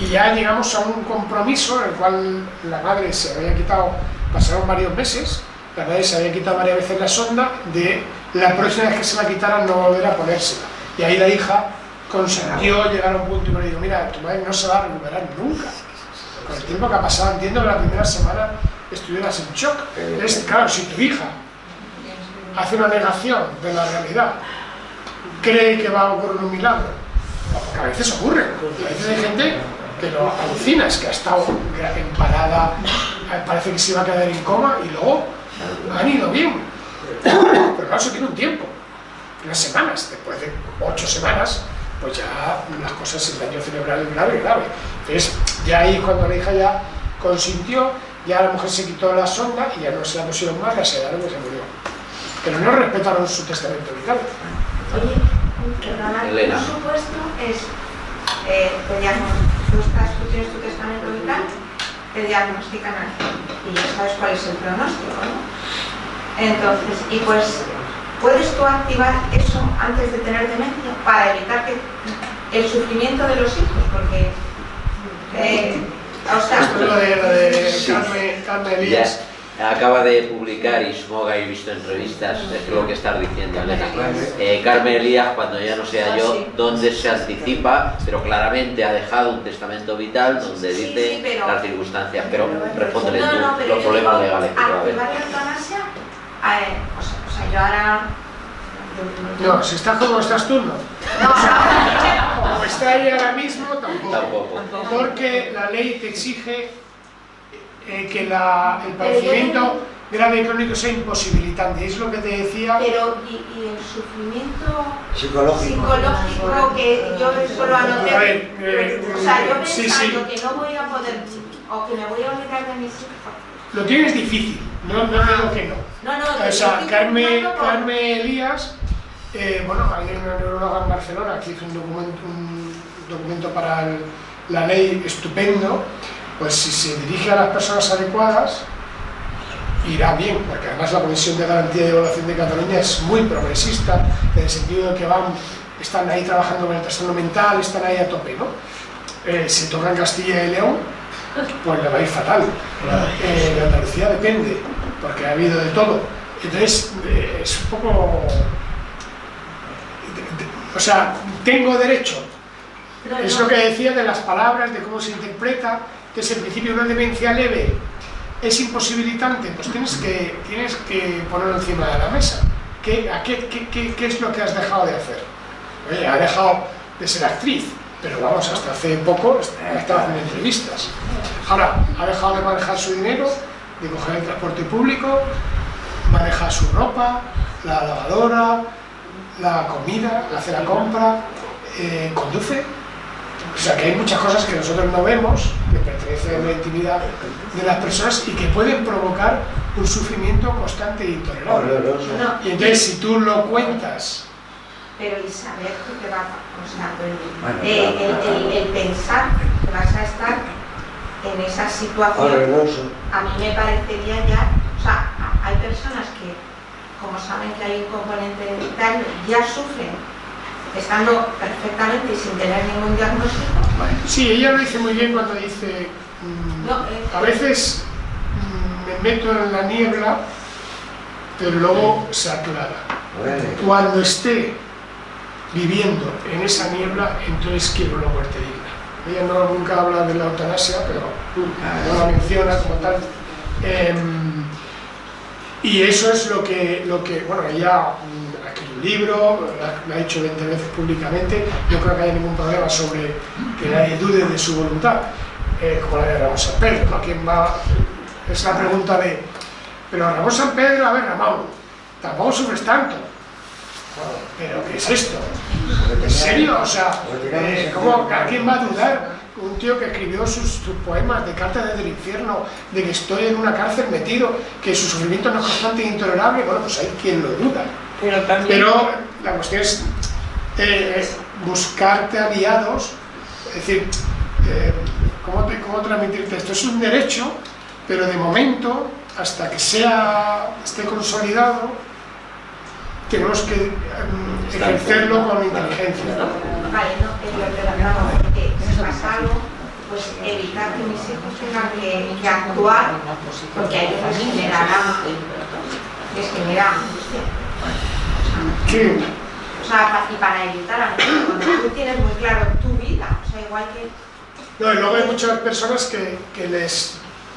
Y ya llegamos a un compromiso en el cual la madre se había quitado, pasaron varios meses, la madre se había quitado varias veces la sonda, de la próxima vez que se la quitaran no volver a ponérsela. Y ahí la hija consiguió llegar a un punto y me dijo, mira, tu madre no se va a recuperar nunca. Con el tiempo que ha pasado, entiendo que la primera semana estuvieras en shock. Es, claro, si tu hija hace una negación de la realidad, cree que va a ocurrir un milagro, porque a veces ocurre, a veces hay gente que lo alucina, es que ha estado en parada, parece que se iba a quedar en coma y luego han ido bien. Pero claro, eso tiene un tiempo, unas semanas, después de ocho semanas, pues ya las cosas, el daño cerebral es grave, grave. Entonces, ya ahí cuando la hija ya consintió, ya la mujer se quitó la sonda y ya no se la pusieron más, la sedaron y se murió. Pero no respetaron su testamento vital. Oye, perdona, Elena. un supuesto es, eh, diagnostican, tú, estás, tú tienes tu testamento vital, te diagnostican y ya sabes cuál es el pronóstico, ¿no? Entonces, y pues, ¿puedes tú activar eso antes de tener demencia para evitar que el sufrimiento de los hijos? Porque, eh, o sea, Esto lo de, lo de. Carmen, Carmen Elías. Acaba de publicar y supongo que habéis visto entrevistas, es lo que estás diciendo, Elena. Eh, Carmen Elías, cuando ya no sea Ah, yo, donde se anticipa, pero claramente ha dejado un testamento vital donde Sí, dice sí, pero- las circunstancias, pero respóndele tú no, pero los problemas digo, legales que haber. la eutanasia, eh, o, sea, o sea, yo ahora... No, si estás como estás tú, no. No, Como está ahí ahora mismo, tampoco. Tampoco. Porque la ley te exige eh, que la- el padecimiento grave y crónico sea imposibilitante. Es lo que te decía. Pero, ¿y, y el sufrimiento Psicológico. psicológico que yo solo anoté? A ver, eh, o sea, yo pensando sí, sí. que no voy a poder, o que me voy a olvidar de mis hijos. Lo tienes difícil, no, no digo que no. No, no, O sea, Carmen, por- Carmen Elías, eh, bueno, hay una neuróloga en Barcelona que hizo un documento, un documento para el- la ley estupendo pues si se dirige a las personas adecuadas, irá bien, porque además la Comisión de Garantía y Evaluación de Cataluña es muy progresista, en el sentido de que van, están ahí trabajando con el trastorno mental, están ahí a tope, ¿no? Eh, si tocan Castilla y León, pues le va a ir fatal. Eh, de Andalucía depende, porque ha habido de todo. Entonces, eh, es un poco... O sea, tengo derecho. Es lo que decía de las palabras, de cómo se interpreta, que en principio una demencia leve es imposibilitante, pues tienes que, tienes que ponerlo encima de la mesa. ¿Qué, es lo que has dejado de hacer? Oye, ha dejado de ser actriz, pero vamos, hasta hace poco estaba haciendo entrevistas. Ahora, ha dejado de manejar su dinero, de coger el transporte público, maneja su ropa, la lavadora, la comida, hace la compra, eh, conduce. O sea que hay muchas cosas que nosotros no vemos, que pertenecen a la intimidad de las personas y que pueden provocar un sufrimiento constante e intolerable. No, Y entonces si tú lo cuentas pero el saber que te va a o sea, el, pensar que vas a estar en esa situación, a mí me parecería ya, o sea, hay personas que, como saben que hay un componente vital, ya sufren estando perfectamente y sin tener ningún diagnóstico. Sí, ella lo dice muy bien cuando dice, mm, No, eh, a veces mm, me meto en la niebla, pero luego se aclara. Cuando esté viviendo en esa niebla, entonces quiero una muerte digna. Ella no, nunca habla de la eutanasia, pero no la menciona como tal. Em, y eso es lo que, lo que bueno, ella libro, lo ha dicho 20 veces públicamente, no creo que haya ningún problema sobre que nadie dude de su voluntad, eh, como la de Ramón San Pedro, ¿no? ¿Quién va? Es la pregunta de, pero Ramón San Pedro, a ver Ramón, tampoco sufres tanto. Bueno, pero ¿qué es esto? ¿En serio? O sea, eh, ¿cómo, ¿a quién va a dudar? Un tío que escribió sus, sus poemas de cartas desde el infierno, de que estoy en una cárcel metido, que su sufrimiento no es constante e intolerable, bueno, pues hay quien lo duda. Pero también... Pero la cuestión es eh, buscarte aliados, es decir, eh, ¿cómo, te- ¿cómo transmitirte esto? Es un derecho, pero de momento, hasta que sea, esté consolidado, tenemos que em, ejercerlo con inteligencia. Vale, no, es lo que hablaba, porque si pasa algo, pues evitar que mis hijos tengan que, que actuar, porque a ellos les generará, les genera angustia. O sea, y para evitar angustia, cuando tú tienes muy claro tu vida, o sea, igual que No, y luego hay muchas personas que, que les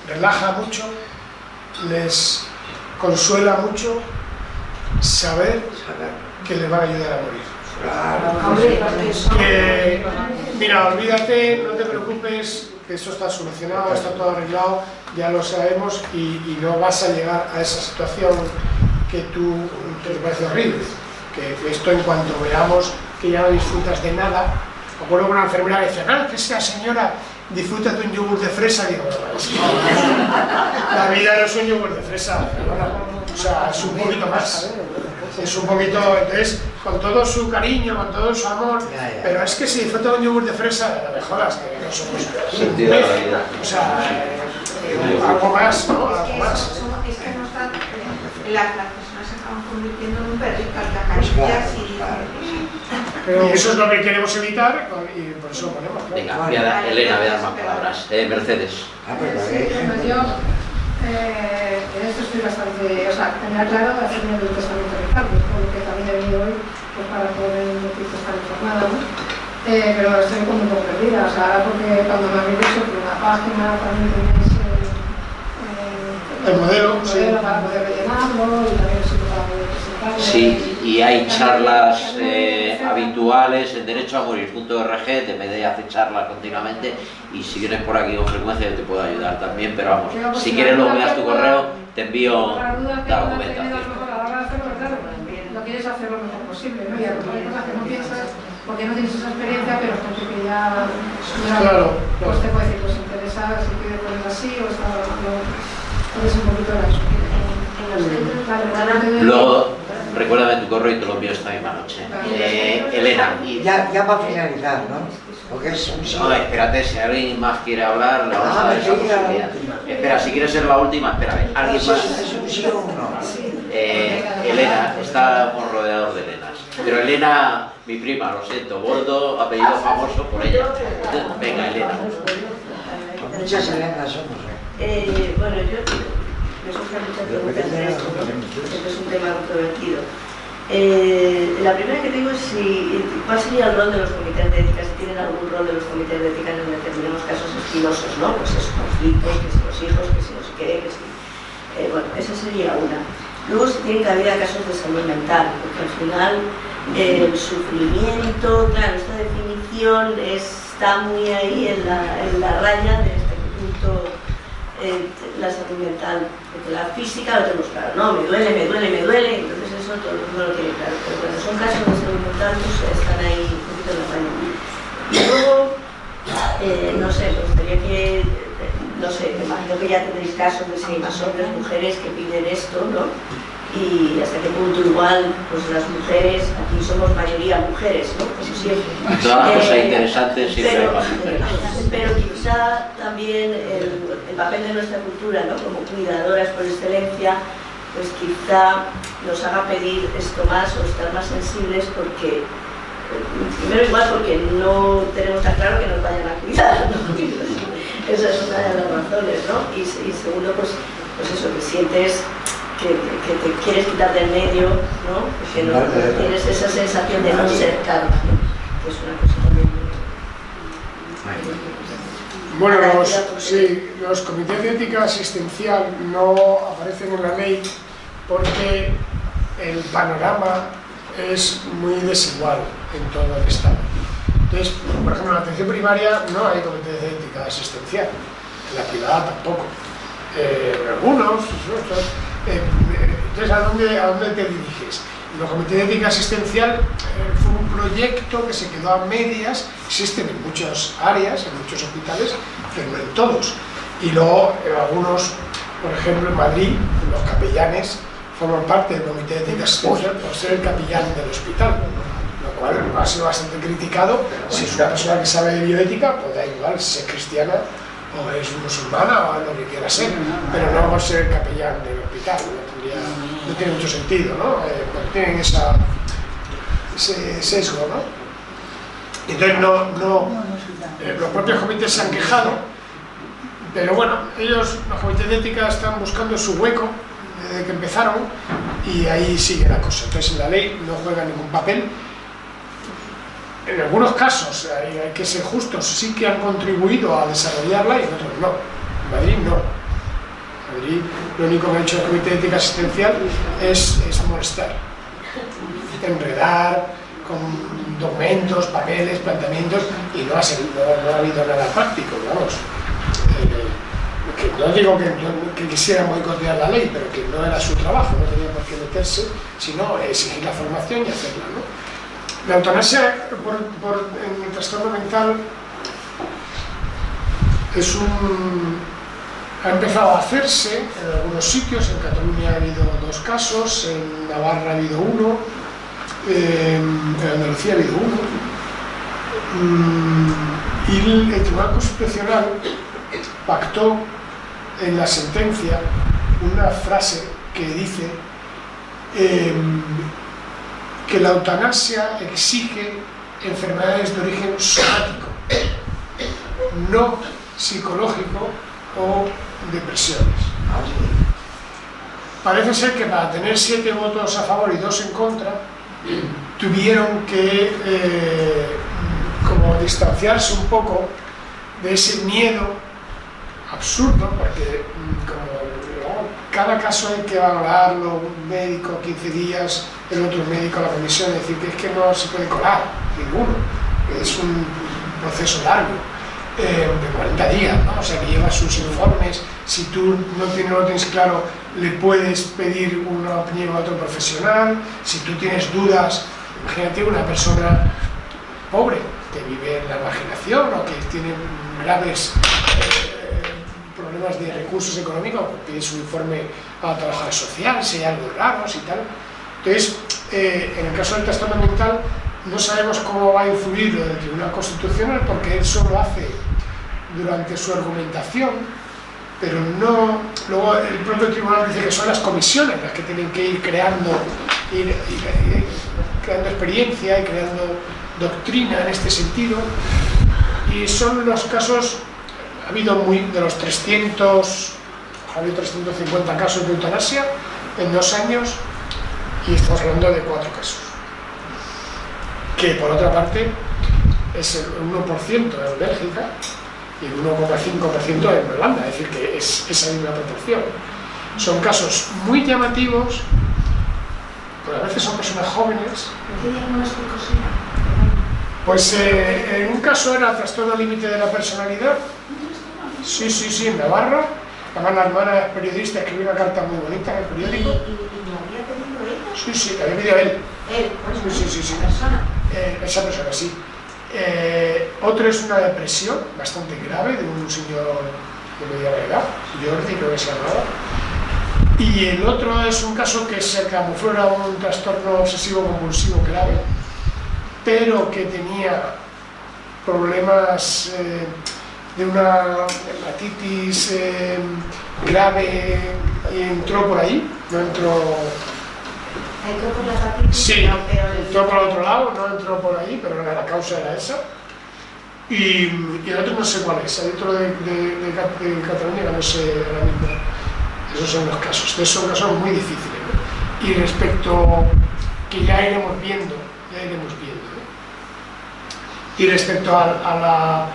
relaja mucho, les consuela mucho saber que les van a ayudar a morir. Eso- Que, mira, olvídate, no te preocupes, que esto está solucionado, está todo arreglado, ya lo sabemos y, y no vas a llegar a esa situación que tú que te parece horrible. Que, esto en cuanto veamos que ya no disfrutas de nada, acuerdo que una enfermera que decía, claro, que esa señora disfruta de un yogur de fresa, digo, "Bueno, es que la vida no es un yogur de fresa, o sea, es un poquito más. Es un poquito, entonces, con todo su cariño, con todo su amor, Ya, ya. pero es que si disfruta de un yogur de fresa, no me jodas, que no somos la. O sea, eh, algo más, ¿no? Algo más. es que no están, las, convirtiendo en un perrito al que acaricias y Y eso es lo que queremos evitar y por eso lo ponemos. claro. Venga, voy a dar- Elena, voy a dar más palabras. Eh, Mercedes. Ah, pero Sí, bueno, yo eh, en esto estoy bastante, o sea, tenía claro hacerme el testamento de Carlos, por lo que también he venido hoy pues, para poder estar informada, ¿no? Eh, pero estoy como un poco perdida, o sea, ahora porque cuando me habéis dicho que una página también tenéis eh, eh, El modelo, el sí. para poder rellenarlo y también el sitio para poder presentarlo. Sí, y hay charlas eh, habituales en Derecho a Morir.org, TMD hace charlas continuamente y si vienes por aquí con frecuencia yo te puedo ayudar también, pero vamos, si quieres luego me das tu correo, te envío la documentación. lo lo quieres hacer lo mejor posible, ¿no? Y a lo mejor que no piensas porque no tienes esa experiencia, pero gente que ya, Claro, pues claro. te puede decir, pues interesa si quiere poner así o está hablando, es un poquito la. Luego, recuérdame tu correo y te lo envío esta misma noche. Eh, Elena. Y ya, ya para finalizar, ¿no? Porque es un. No, espérate, si alguien más quiere hablar, le vamos a Ah, dar esa posibilidad. Espera, si quieres ser la última, espérame. ¿Alguien más? ¿Es un sí o un no? Eh, Elena, estamos rodeados de Elenas. Pero Elena, mi prima, lo siento, Boldo, apellido famoso por ella. Venga, Elena. Muchas Elenas somos, ¿eh? Eh, bueno, yo me surgen muchas preguntas de esto, ¿no? Porque es un tema controvertido. Eh, la primera que tengo es si, cuál sería el rol de los comités de ética, si tienen algún rol de los comités de ética en determinados casos espinosos, ¿no? Pues esos conflictos, que si los hijos, que si no sé qué, que si... Eh, bueno, esa sería una. Luego si tienen cabida casos de salud mental, porque al final el sufrimiento, claro, esta definición está muy ahí en la, en la raya de este punto eh, la salud mental, porque la física lo tenemos claro, no, me duele, me duele, me duele, entonces eso todo el mundo lo tiene claro, pero cuando son casos de salud mental, pues están ahí un poquito en la raya. Y luego, eh, no sé, me gustaría que, eh, no sé, me imagino que ya tendréis casos de si hay más hombres, mujeres que piden esto, ¿no? Y hasta qué punto igual, pues las mujeres, aquí somos mayoría mujeres, ¿no? Eso siempre. Cosas Eh, interesantes siempre pero- pero quizá también el, el papel de nuestra cultura, ¿no? como cuidadoras por excelencia, pues quizá nos haga pedir esto más o estar más sensibles porque, primero igual porque no tenemos tan claro que nos vayan a cuidar, ¿no? esa es una de las razones, ¿no? Y, y segundo, pues, pues eso, que sientes que, que te quieres quitar del medio, ¿no? Que no, no tienes esa sensación de no ser karma, ¿no? Que es una cosa también Bueno, los, sí, los comités de ética asistencial no aparecen en la ley porque el panorama es muy desigual en todo el Estado. Entonces, por ejemplo, en la atención primaria no hay comités de ética asistencial, en la privada tampoco. Eh, algunos, otros, eh, entonces, ¿a dónde, ¿a dónde te diriges? Los comités de ética asistencial eh, fue un proyecto que se quedó a medias, existen en muchas áreas, en muchos hospitales, pero no en todos. Y luego, en algunos, por ejemplo, en Madrid, los capellanes forman parte del comité de ética asistencial por ser el capellán del hospital, lo cual ha sido bastante criticado. Si es una persona que sabe de bioética, pues da igual si es cristiana o es musulmana o lo que quiera ser, pero no ser capellán del hospital, no, tiene mucho sentido, ¿no? Eh, tienen esa, ese sesgo, ¿no? Entonces no, no, eh, los propios comités se han quejado, pero bueno, ellos, los comités de ética están buscando su hueco desde que empezaron y ahí sigue la cosa. Entonces en la ley no juega ningún papel. En algunos casos, hay, que ser justos, sí que han contribuido a desarrollarla y en otros no. En Madrid no. En Madrid lo único que ha hecho el Comité de Ética Asistencial es, es molestar, enredar con documentos, papeles, planteamientos y no ha, sido- no- ha habido nada práctico, vamos. Eh, no digo que, no- que quisiera boicotear la ley, pero que no era su trabajo, no tenía por qué meterse, sino exigir la formación y hacerla. ¿no? La eutanasia por, por- en el trastorno mental es un, ha empezado a hacerse en algunos sitios, en Cataluña ha habido dos casos, en Navarra ha habido uno, en Andalucía ha habido uno, Mm, y el, Tribunal Constitucional pactó en la sentencia una frase que dice em, que la eutanasia exige enfermedades de origen somático, no psicológico o depresiones. Parece ser que para tener siete votos a favor y dos en contra, tuvieron que eh, como distanciarse un poco de ese miedo absurdo, porque cada caso hay que valorarlo, un médico 15 días, el otro médico la comisión, es decir, que es que no se puede colar ninguno, es un proceso largo, eh, de 40 días, ¿no? o sea que lleva sus informes, si tú no tienes, tienes claro, le puedes pedir una opinión a otro profesional, si tú tienes dudas, imagínate una persona pobre que vive en la marginación o que tiene graves eh, problemas de recursos económicos, pues pide su informe a la trabajadora social, si hay algo raro, si tal. Entonces, eh, en el caso del trastorno mental, no sabemos cómo va a influir lo del Tribunal Constitucional porque él solo hace durante su argumentación, pero no. Luego el propio tribunal dice que son las comisiones las que tienen que ir creando, ir, ir- ir creando experiencia y creando doctrina en este sentido. Y son los casos, ha habido muy, de los 300, ha habido 350 casos de eutanasia en dos años y estamos hablando de cuatro casos. Que por otra parte es el 1% en Bélgica y el 1,5% en Holanda, es decir, que es esa misma proporción. Son casos muy llamativos, pero a veces son personas jóvenes. Pues eh, en un caso era trastorno límite de la personalidad. Sí, sí, sí, en Navarra. Además la hermana es periodista, escribió una carta muy bonita en el ¿Y, periódico. y, y lo había pedido ella? Sí, sí, la había pedido él. Él, Sí, sí, sí, sí. persona. Eh, esa persona, sí. Eh, otro es una depresión bastante grave de un señor de mediana edad, Jordi creo que se llamaba. Y el otro es un caso que se camufló un trastorno obsesivo compulsivo grave, pero que tenía problemas eh, de una hepatitis eh, grave y entró por ahí, no entró Entró por la hepatitis, Sí, pero el- entró por otro lado, no entró por ahí, pero la, causa era esa. Y, y el otro no sé cuál es, otro de, de, de Ca- de Cataluña no sé ahora mismo. Esos son los casos. Estos son casos muy difíciles. ¿no? Y respecto, que ya iremos viendo, ya iremos viendo. Y respecto a, a la,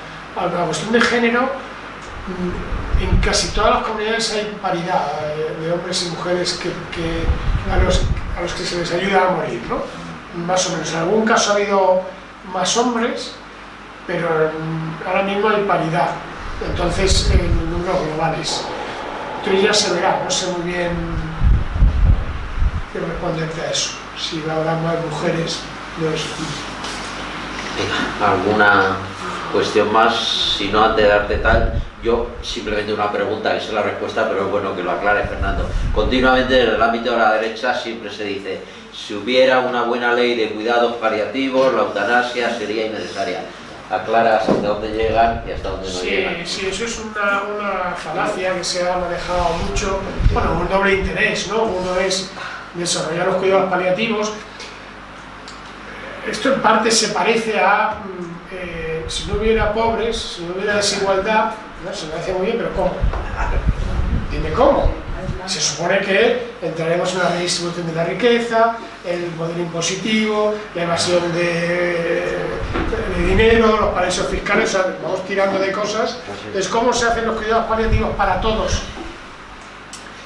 la cuestión de género, mm, en casi todas las comunidades hay paridad eh, de hombres y mujeres que, a, los, a los que se les ayuda a morir, ¿no? Más o menos. En algún caso ha habido más hombres, pero mm, ahora mismo hay paridad. Entonces, en números globales. Entonces ya se verá, no sé muy bien qué responderte a eso. Si habrá más mujeres, no es... ¿Alguna cuestión más? Si no, antes de darte tal, yo simplemente una pregunta, que es la respuesta, pero es bueno que lo aclare Fernando. Continuamente en el ámbito de la derecha siempre se dice, si hubiera una buena ley de cuidados paliativos, la eutanasia sería innecesaria. Aclara hasta dónde llegan y hasta dónde no Sí, llegan. sí, eso es una, una falacia que se ha manejado mucho, bueno, un doble interés, ¿no? Uno es desarrollar los cuidados paliativos. Esto en parte se parece a, mm, si no hubiera pobres, si no hubiera desigualdad, ¿no? se me hace muy bien, pero ¿cómo? Dime cómo. Se supone que entraremos en una redistribución de la riqueza, el modelo impositivo, la evasión de, de dinero, los paraísos fiscales, o sea, vamos tirando de cosas. Entonces, ¿cómo se hacen los cuidados paliativos para todos?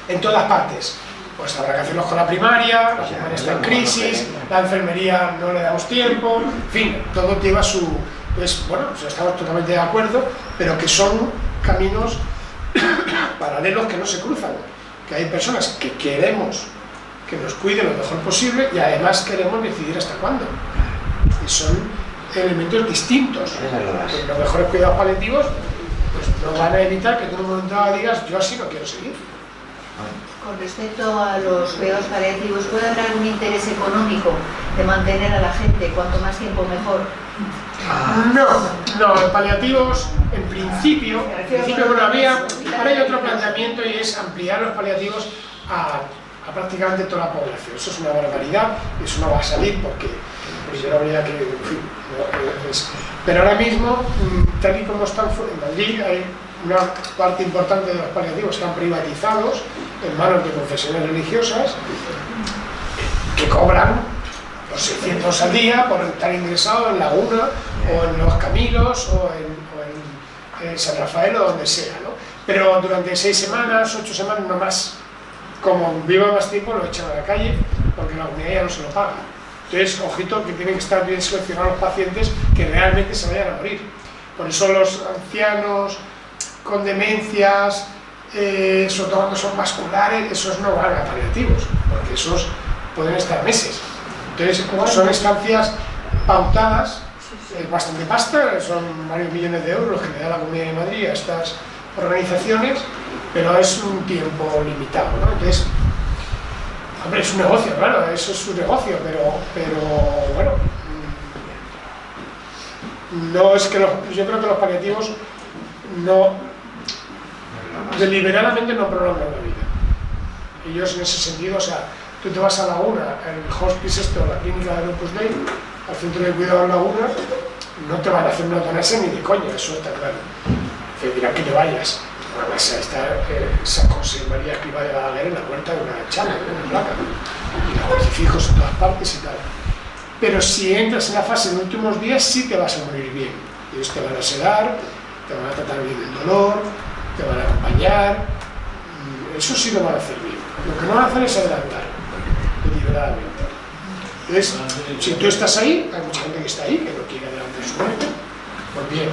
En todas partes. Pues habrá que hacerlos con la primaria, la primaria está en crisis, la enfermería no le damos tiempo, en fin, todo lleva su... Pues bueno, pues estamos totalmente de acuerdo, pero que son caminos paralelos que no se cruzan. Que hay personas que queremos que nos cuiden lo mejor posible y además queremos decidir hasta cuándo. Y son elementos distintos. Los mejores cuidados paliativos pues, no van a evitar que tú en un momento digas yo así no quiero seguir. Con respecto a los cuidados paliativos, ¿puede haber algún interés económico de mantener a la gente cuanto más tiempo mejor? No, no, en paliativos, en principio, en principio bueno, había, hay otro planteamiento y es ampliar los paliativos a, a prácticamente toda la población. Eso es una barbaridad, eso no va a salir porque primero habría que, en fin, pero ahora mismo, mm, tal y como están fu- en Madrid, hay una parte importante de los paliativos están privatizados en manos de confesiones religiosas que cobran los 600 al día por estar ingresado en Laguna o en Los Camilos o en, o en, en San Rafael o donde sea, ¿no? Pero durante seis semanas, ocho semanas, no más. Como viva más tiempo, lo echan a la calle porque la comunidad ya no se lo paga. Entonces, ojito que tienen que estar bien seleccionados los pacientes que realmente se vayan a morir. Por eso los ancianos con demencias, eh, sobre todo cuando son vasculares, esos no van a paliativos, porque esos pueden estar meses. Entonces, son estancias pautadas, es bastante pasta, son varios millones de euros que le da la Comunidad de Madrid a estas organizaciones, pero es un tiempo limitado. ¿no? Entonces, Hombre, es un negocio, claro, eso es un negocio, pero, pero bueno, mm, no es que los, yo creo que los paliativos no, deliberadamente no prolongan la vida. Ellos en ese sentido, o sea, tú te vas a Laguna, el hospice esto, la clínica de Opus Dei, al centro de cuidado de Laguna, no te van a hacer una eutanasia ni de coña, eso está claro. Te dirán que te vayas. Además, está eh, San José María Escriba de Balaguer en la puerta de una chala, de una placa, y los crucifijos en todas partes y tal. Pero si entras en la fase de los últimos días, sí te vas a morir bien. Ellos te van a sedar, te van a tratar bien el dolor, te van a acompañar, mm, eso sí lo van a hacer bien. Lo que no van a hacer es adelantar, deliberadamente. Entonces, si tú estás ahí, hay mucha gente que está ahí, que no quiere adelantar su muerte, pues bien.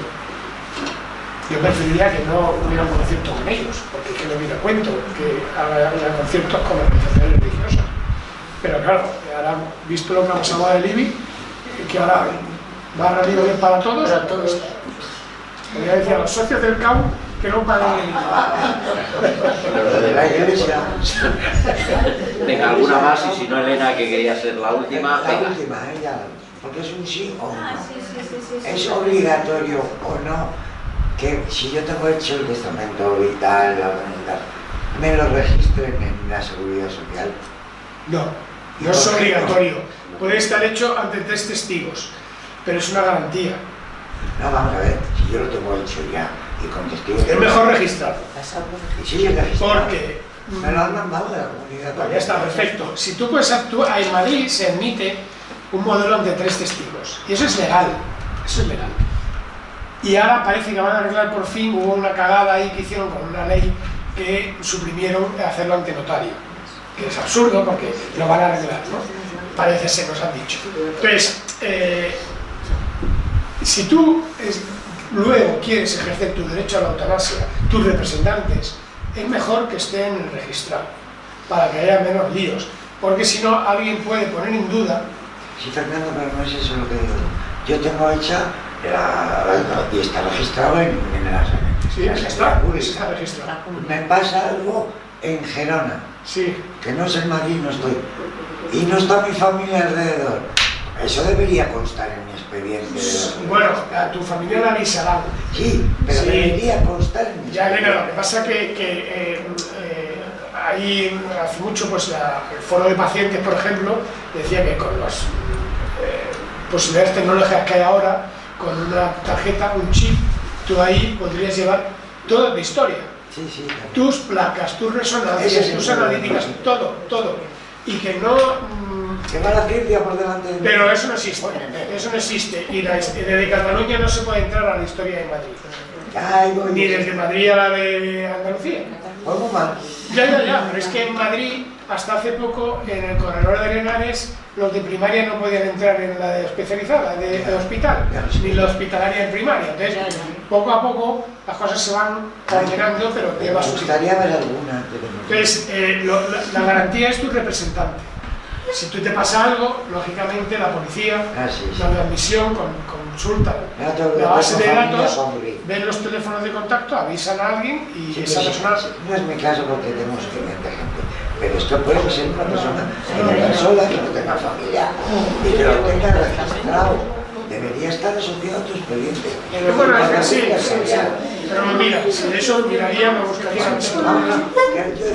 Yo preferiría que no hubiera un concierto con ellos, porque que no hubiera cuento que haya haya conciertos con organizaciones religiosas. Pero claro, ahora, visto lo que ha pasado de Libby, que ahora barra libre para todos, para todos. Podría decir a los socios del CAU que no paguen Lo de la iglesia. Venga, alguna más y si no Elena que quería ser la última, La venga. última, ¿eh? Ya, porque es un sí o Ah, no. sí, sí, sí, sí, sí. ¿Es obligatorio o no que si yo tengo hecho el testamento vital, la voluntad, me lo registren en la seguridad social? No, no es obligatorio. Puede estar hecho ante tres testigos, pero es una garantía. No, vamos a ver, si yo lo tengo hecho ya y. Es mejor sigue registrado. Porque Me lo han mandado de la comunidad. Pues ya está, perfecto. Si tú puedes actuar, en Madrid se admite un modelo ante tres testigos. Y eso es legal. Eso es legal. Y ahora parece que van a arreglar por fin, hubo una cagada ahí que hicieron con una ley que suprimieron hacerlo ante notario. Que es absurdo porque lo van a arreglar, ¿no? Parece ser, nos han dicho. Entonces, eh, si tú es- luego quieres ejercer tu derecho a la eutanasia, tus representantes, es mejor que estén en el registrado, para que haya menos líos, porque si no alguien puede poner en duda, Sí, Fernando, pero no es eso lo que digo. Yo tengo hecha la, la- y está registrado en, en la sí, la está, registrado. Me pasa algo en Gerona, Sí, que no es en Madrid, no estoy. Y no está mi familia alrededor. Eso debería constar en mi expediente. bueno, a tu familia la avisarán. Sí, pero Sí. debería constar Ya. Elena, lo que pasa que, que eh, eh, ahí hace mucho pues la- el foro de pacientes, por ejemplo, decía que con las eh, posibilidades tecnológicas que hay ahora, con una tarjeta, un chip, tú ahí podrías llevar toda tu historia. Sí, sí, claro. Tus placas, tus resonancias, es tus analíticas, todo, todo. Y que no... va ciencia por delante de pero eso no existe, eso no existe. Y la- desde Cataluña no se puede entrar a la historia de Madrid. Ay, voy. Ni desde Madrid a la de Andalucía. Muy mal. Ya, ya, ya, pero es que en Madrid, hasta hace poco, en el corredor de Henares, los de primaria no podían entrar en la de especializada, de, de hospital, ni la hospitalaria en primaria. Entonces, poco a poco, las cosas se van ordenando, pero alguna. pero no. Entonces, eh, lo- la, la garantía es tu representante. Si tú te pasa algo, lógicamente la policía, Ah, sí, sí. la de admisión, con, consulta que la base de datos, ven los teléfonos de contacto, avisan a alguien y Sí, esa persona... No es mi caso porque tenemos suficiente gente. Pero esto puede ser una persona que no tenga sola, que no tenga familia y que lo tenga registrado. Debería estar asociado a tu expediente. Bueno, es que sí, sí, sí. Pero mira, si de eso miraría, me buscaría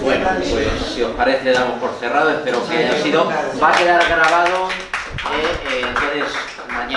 Bueno, pues si os parece damos por cerrado, espero que haya sido. Va a quedar grabado, eh, eh, entonces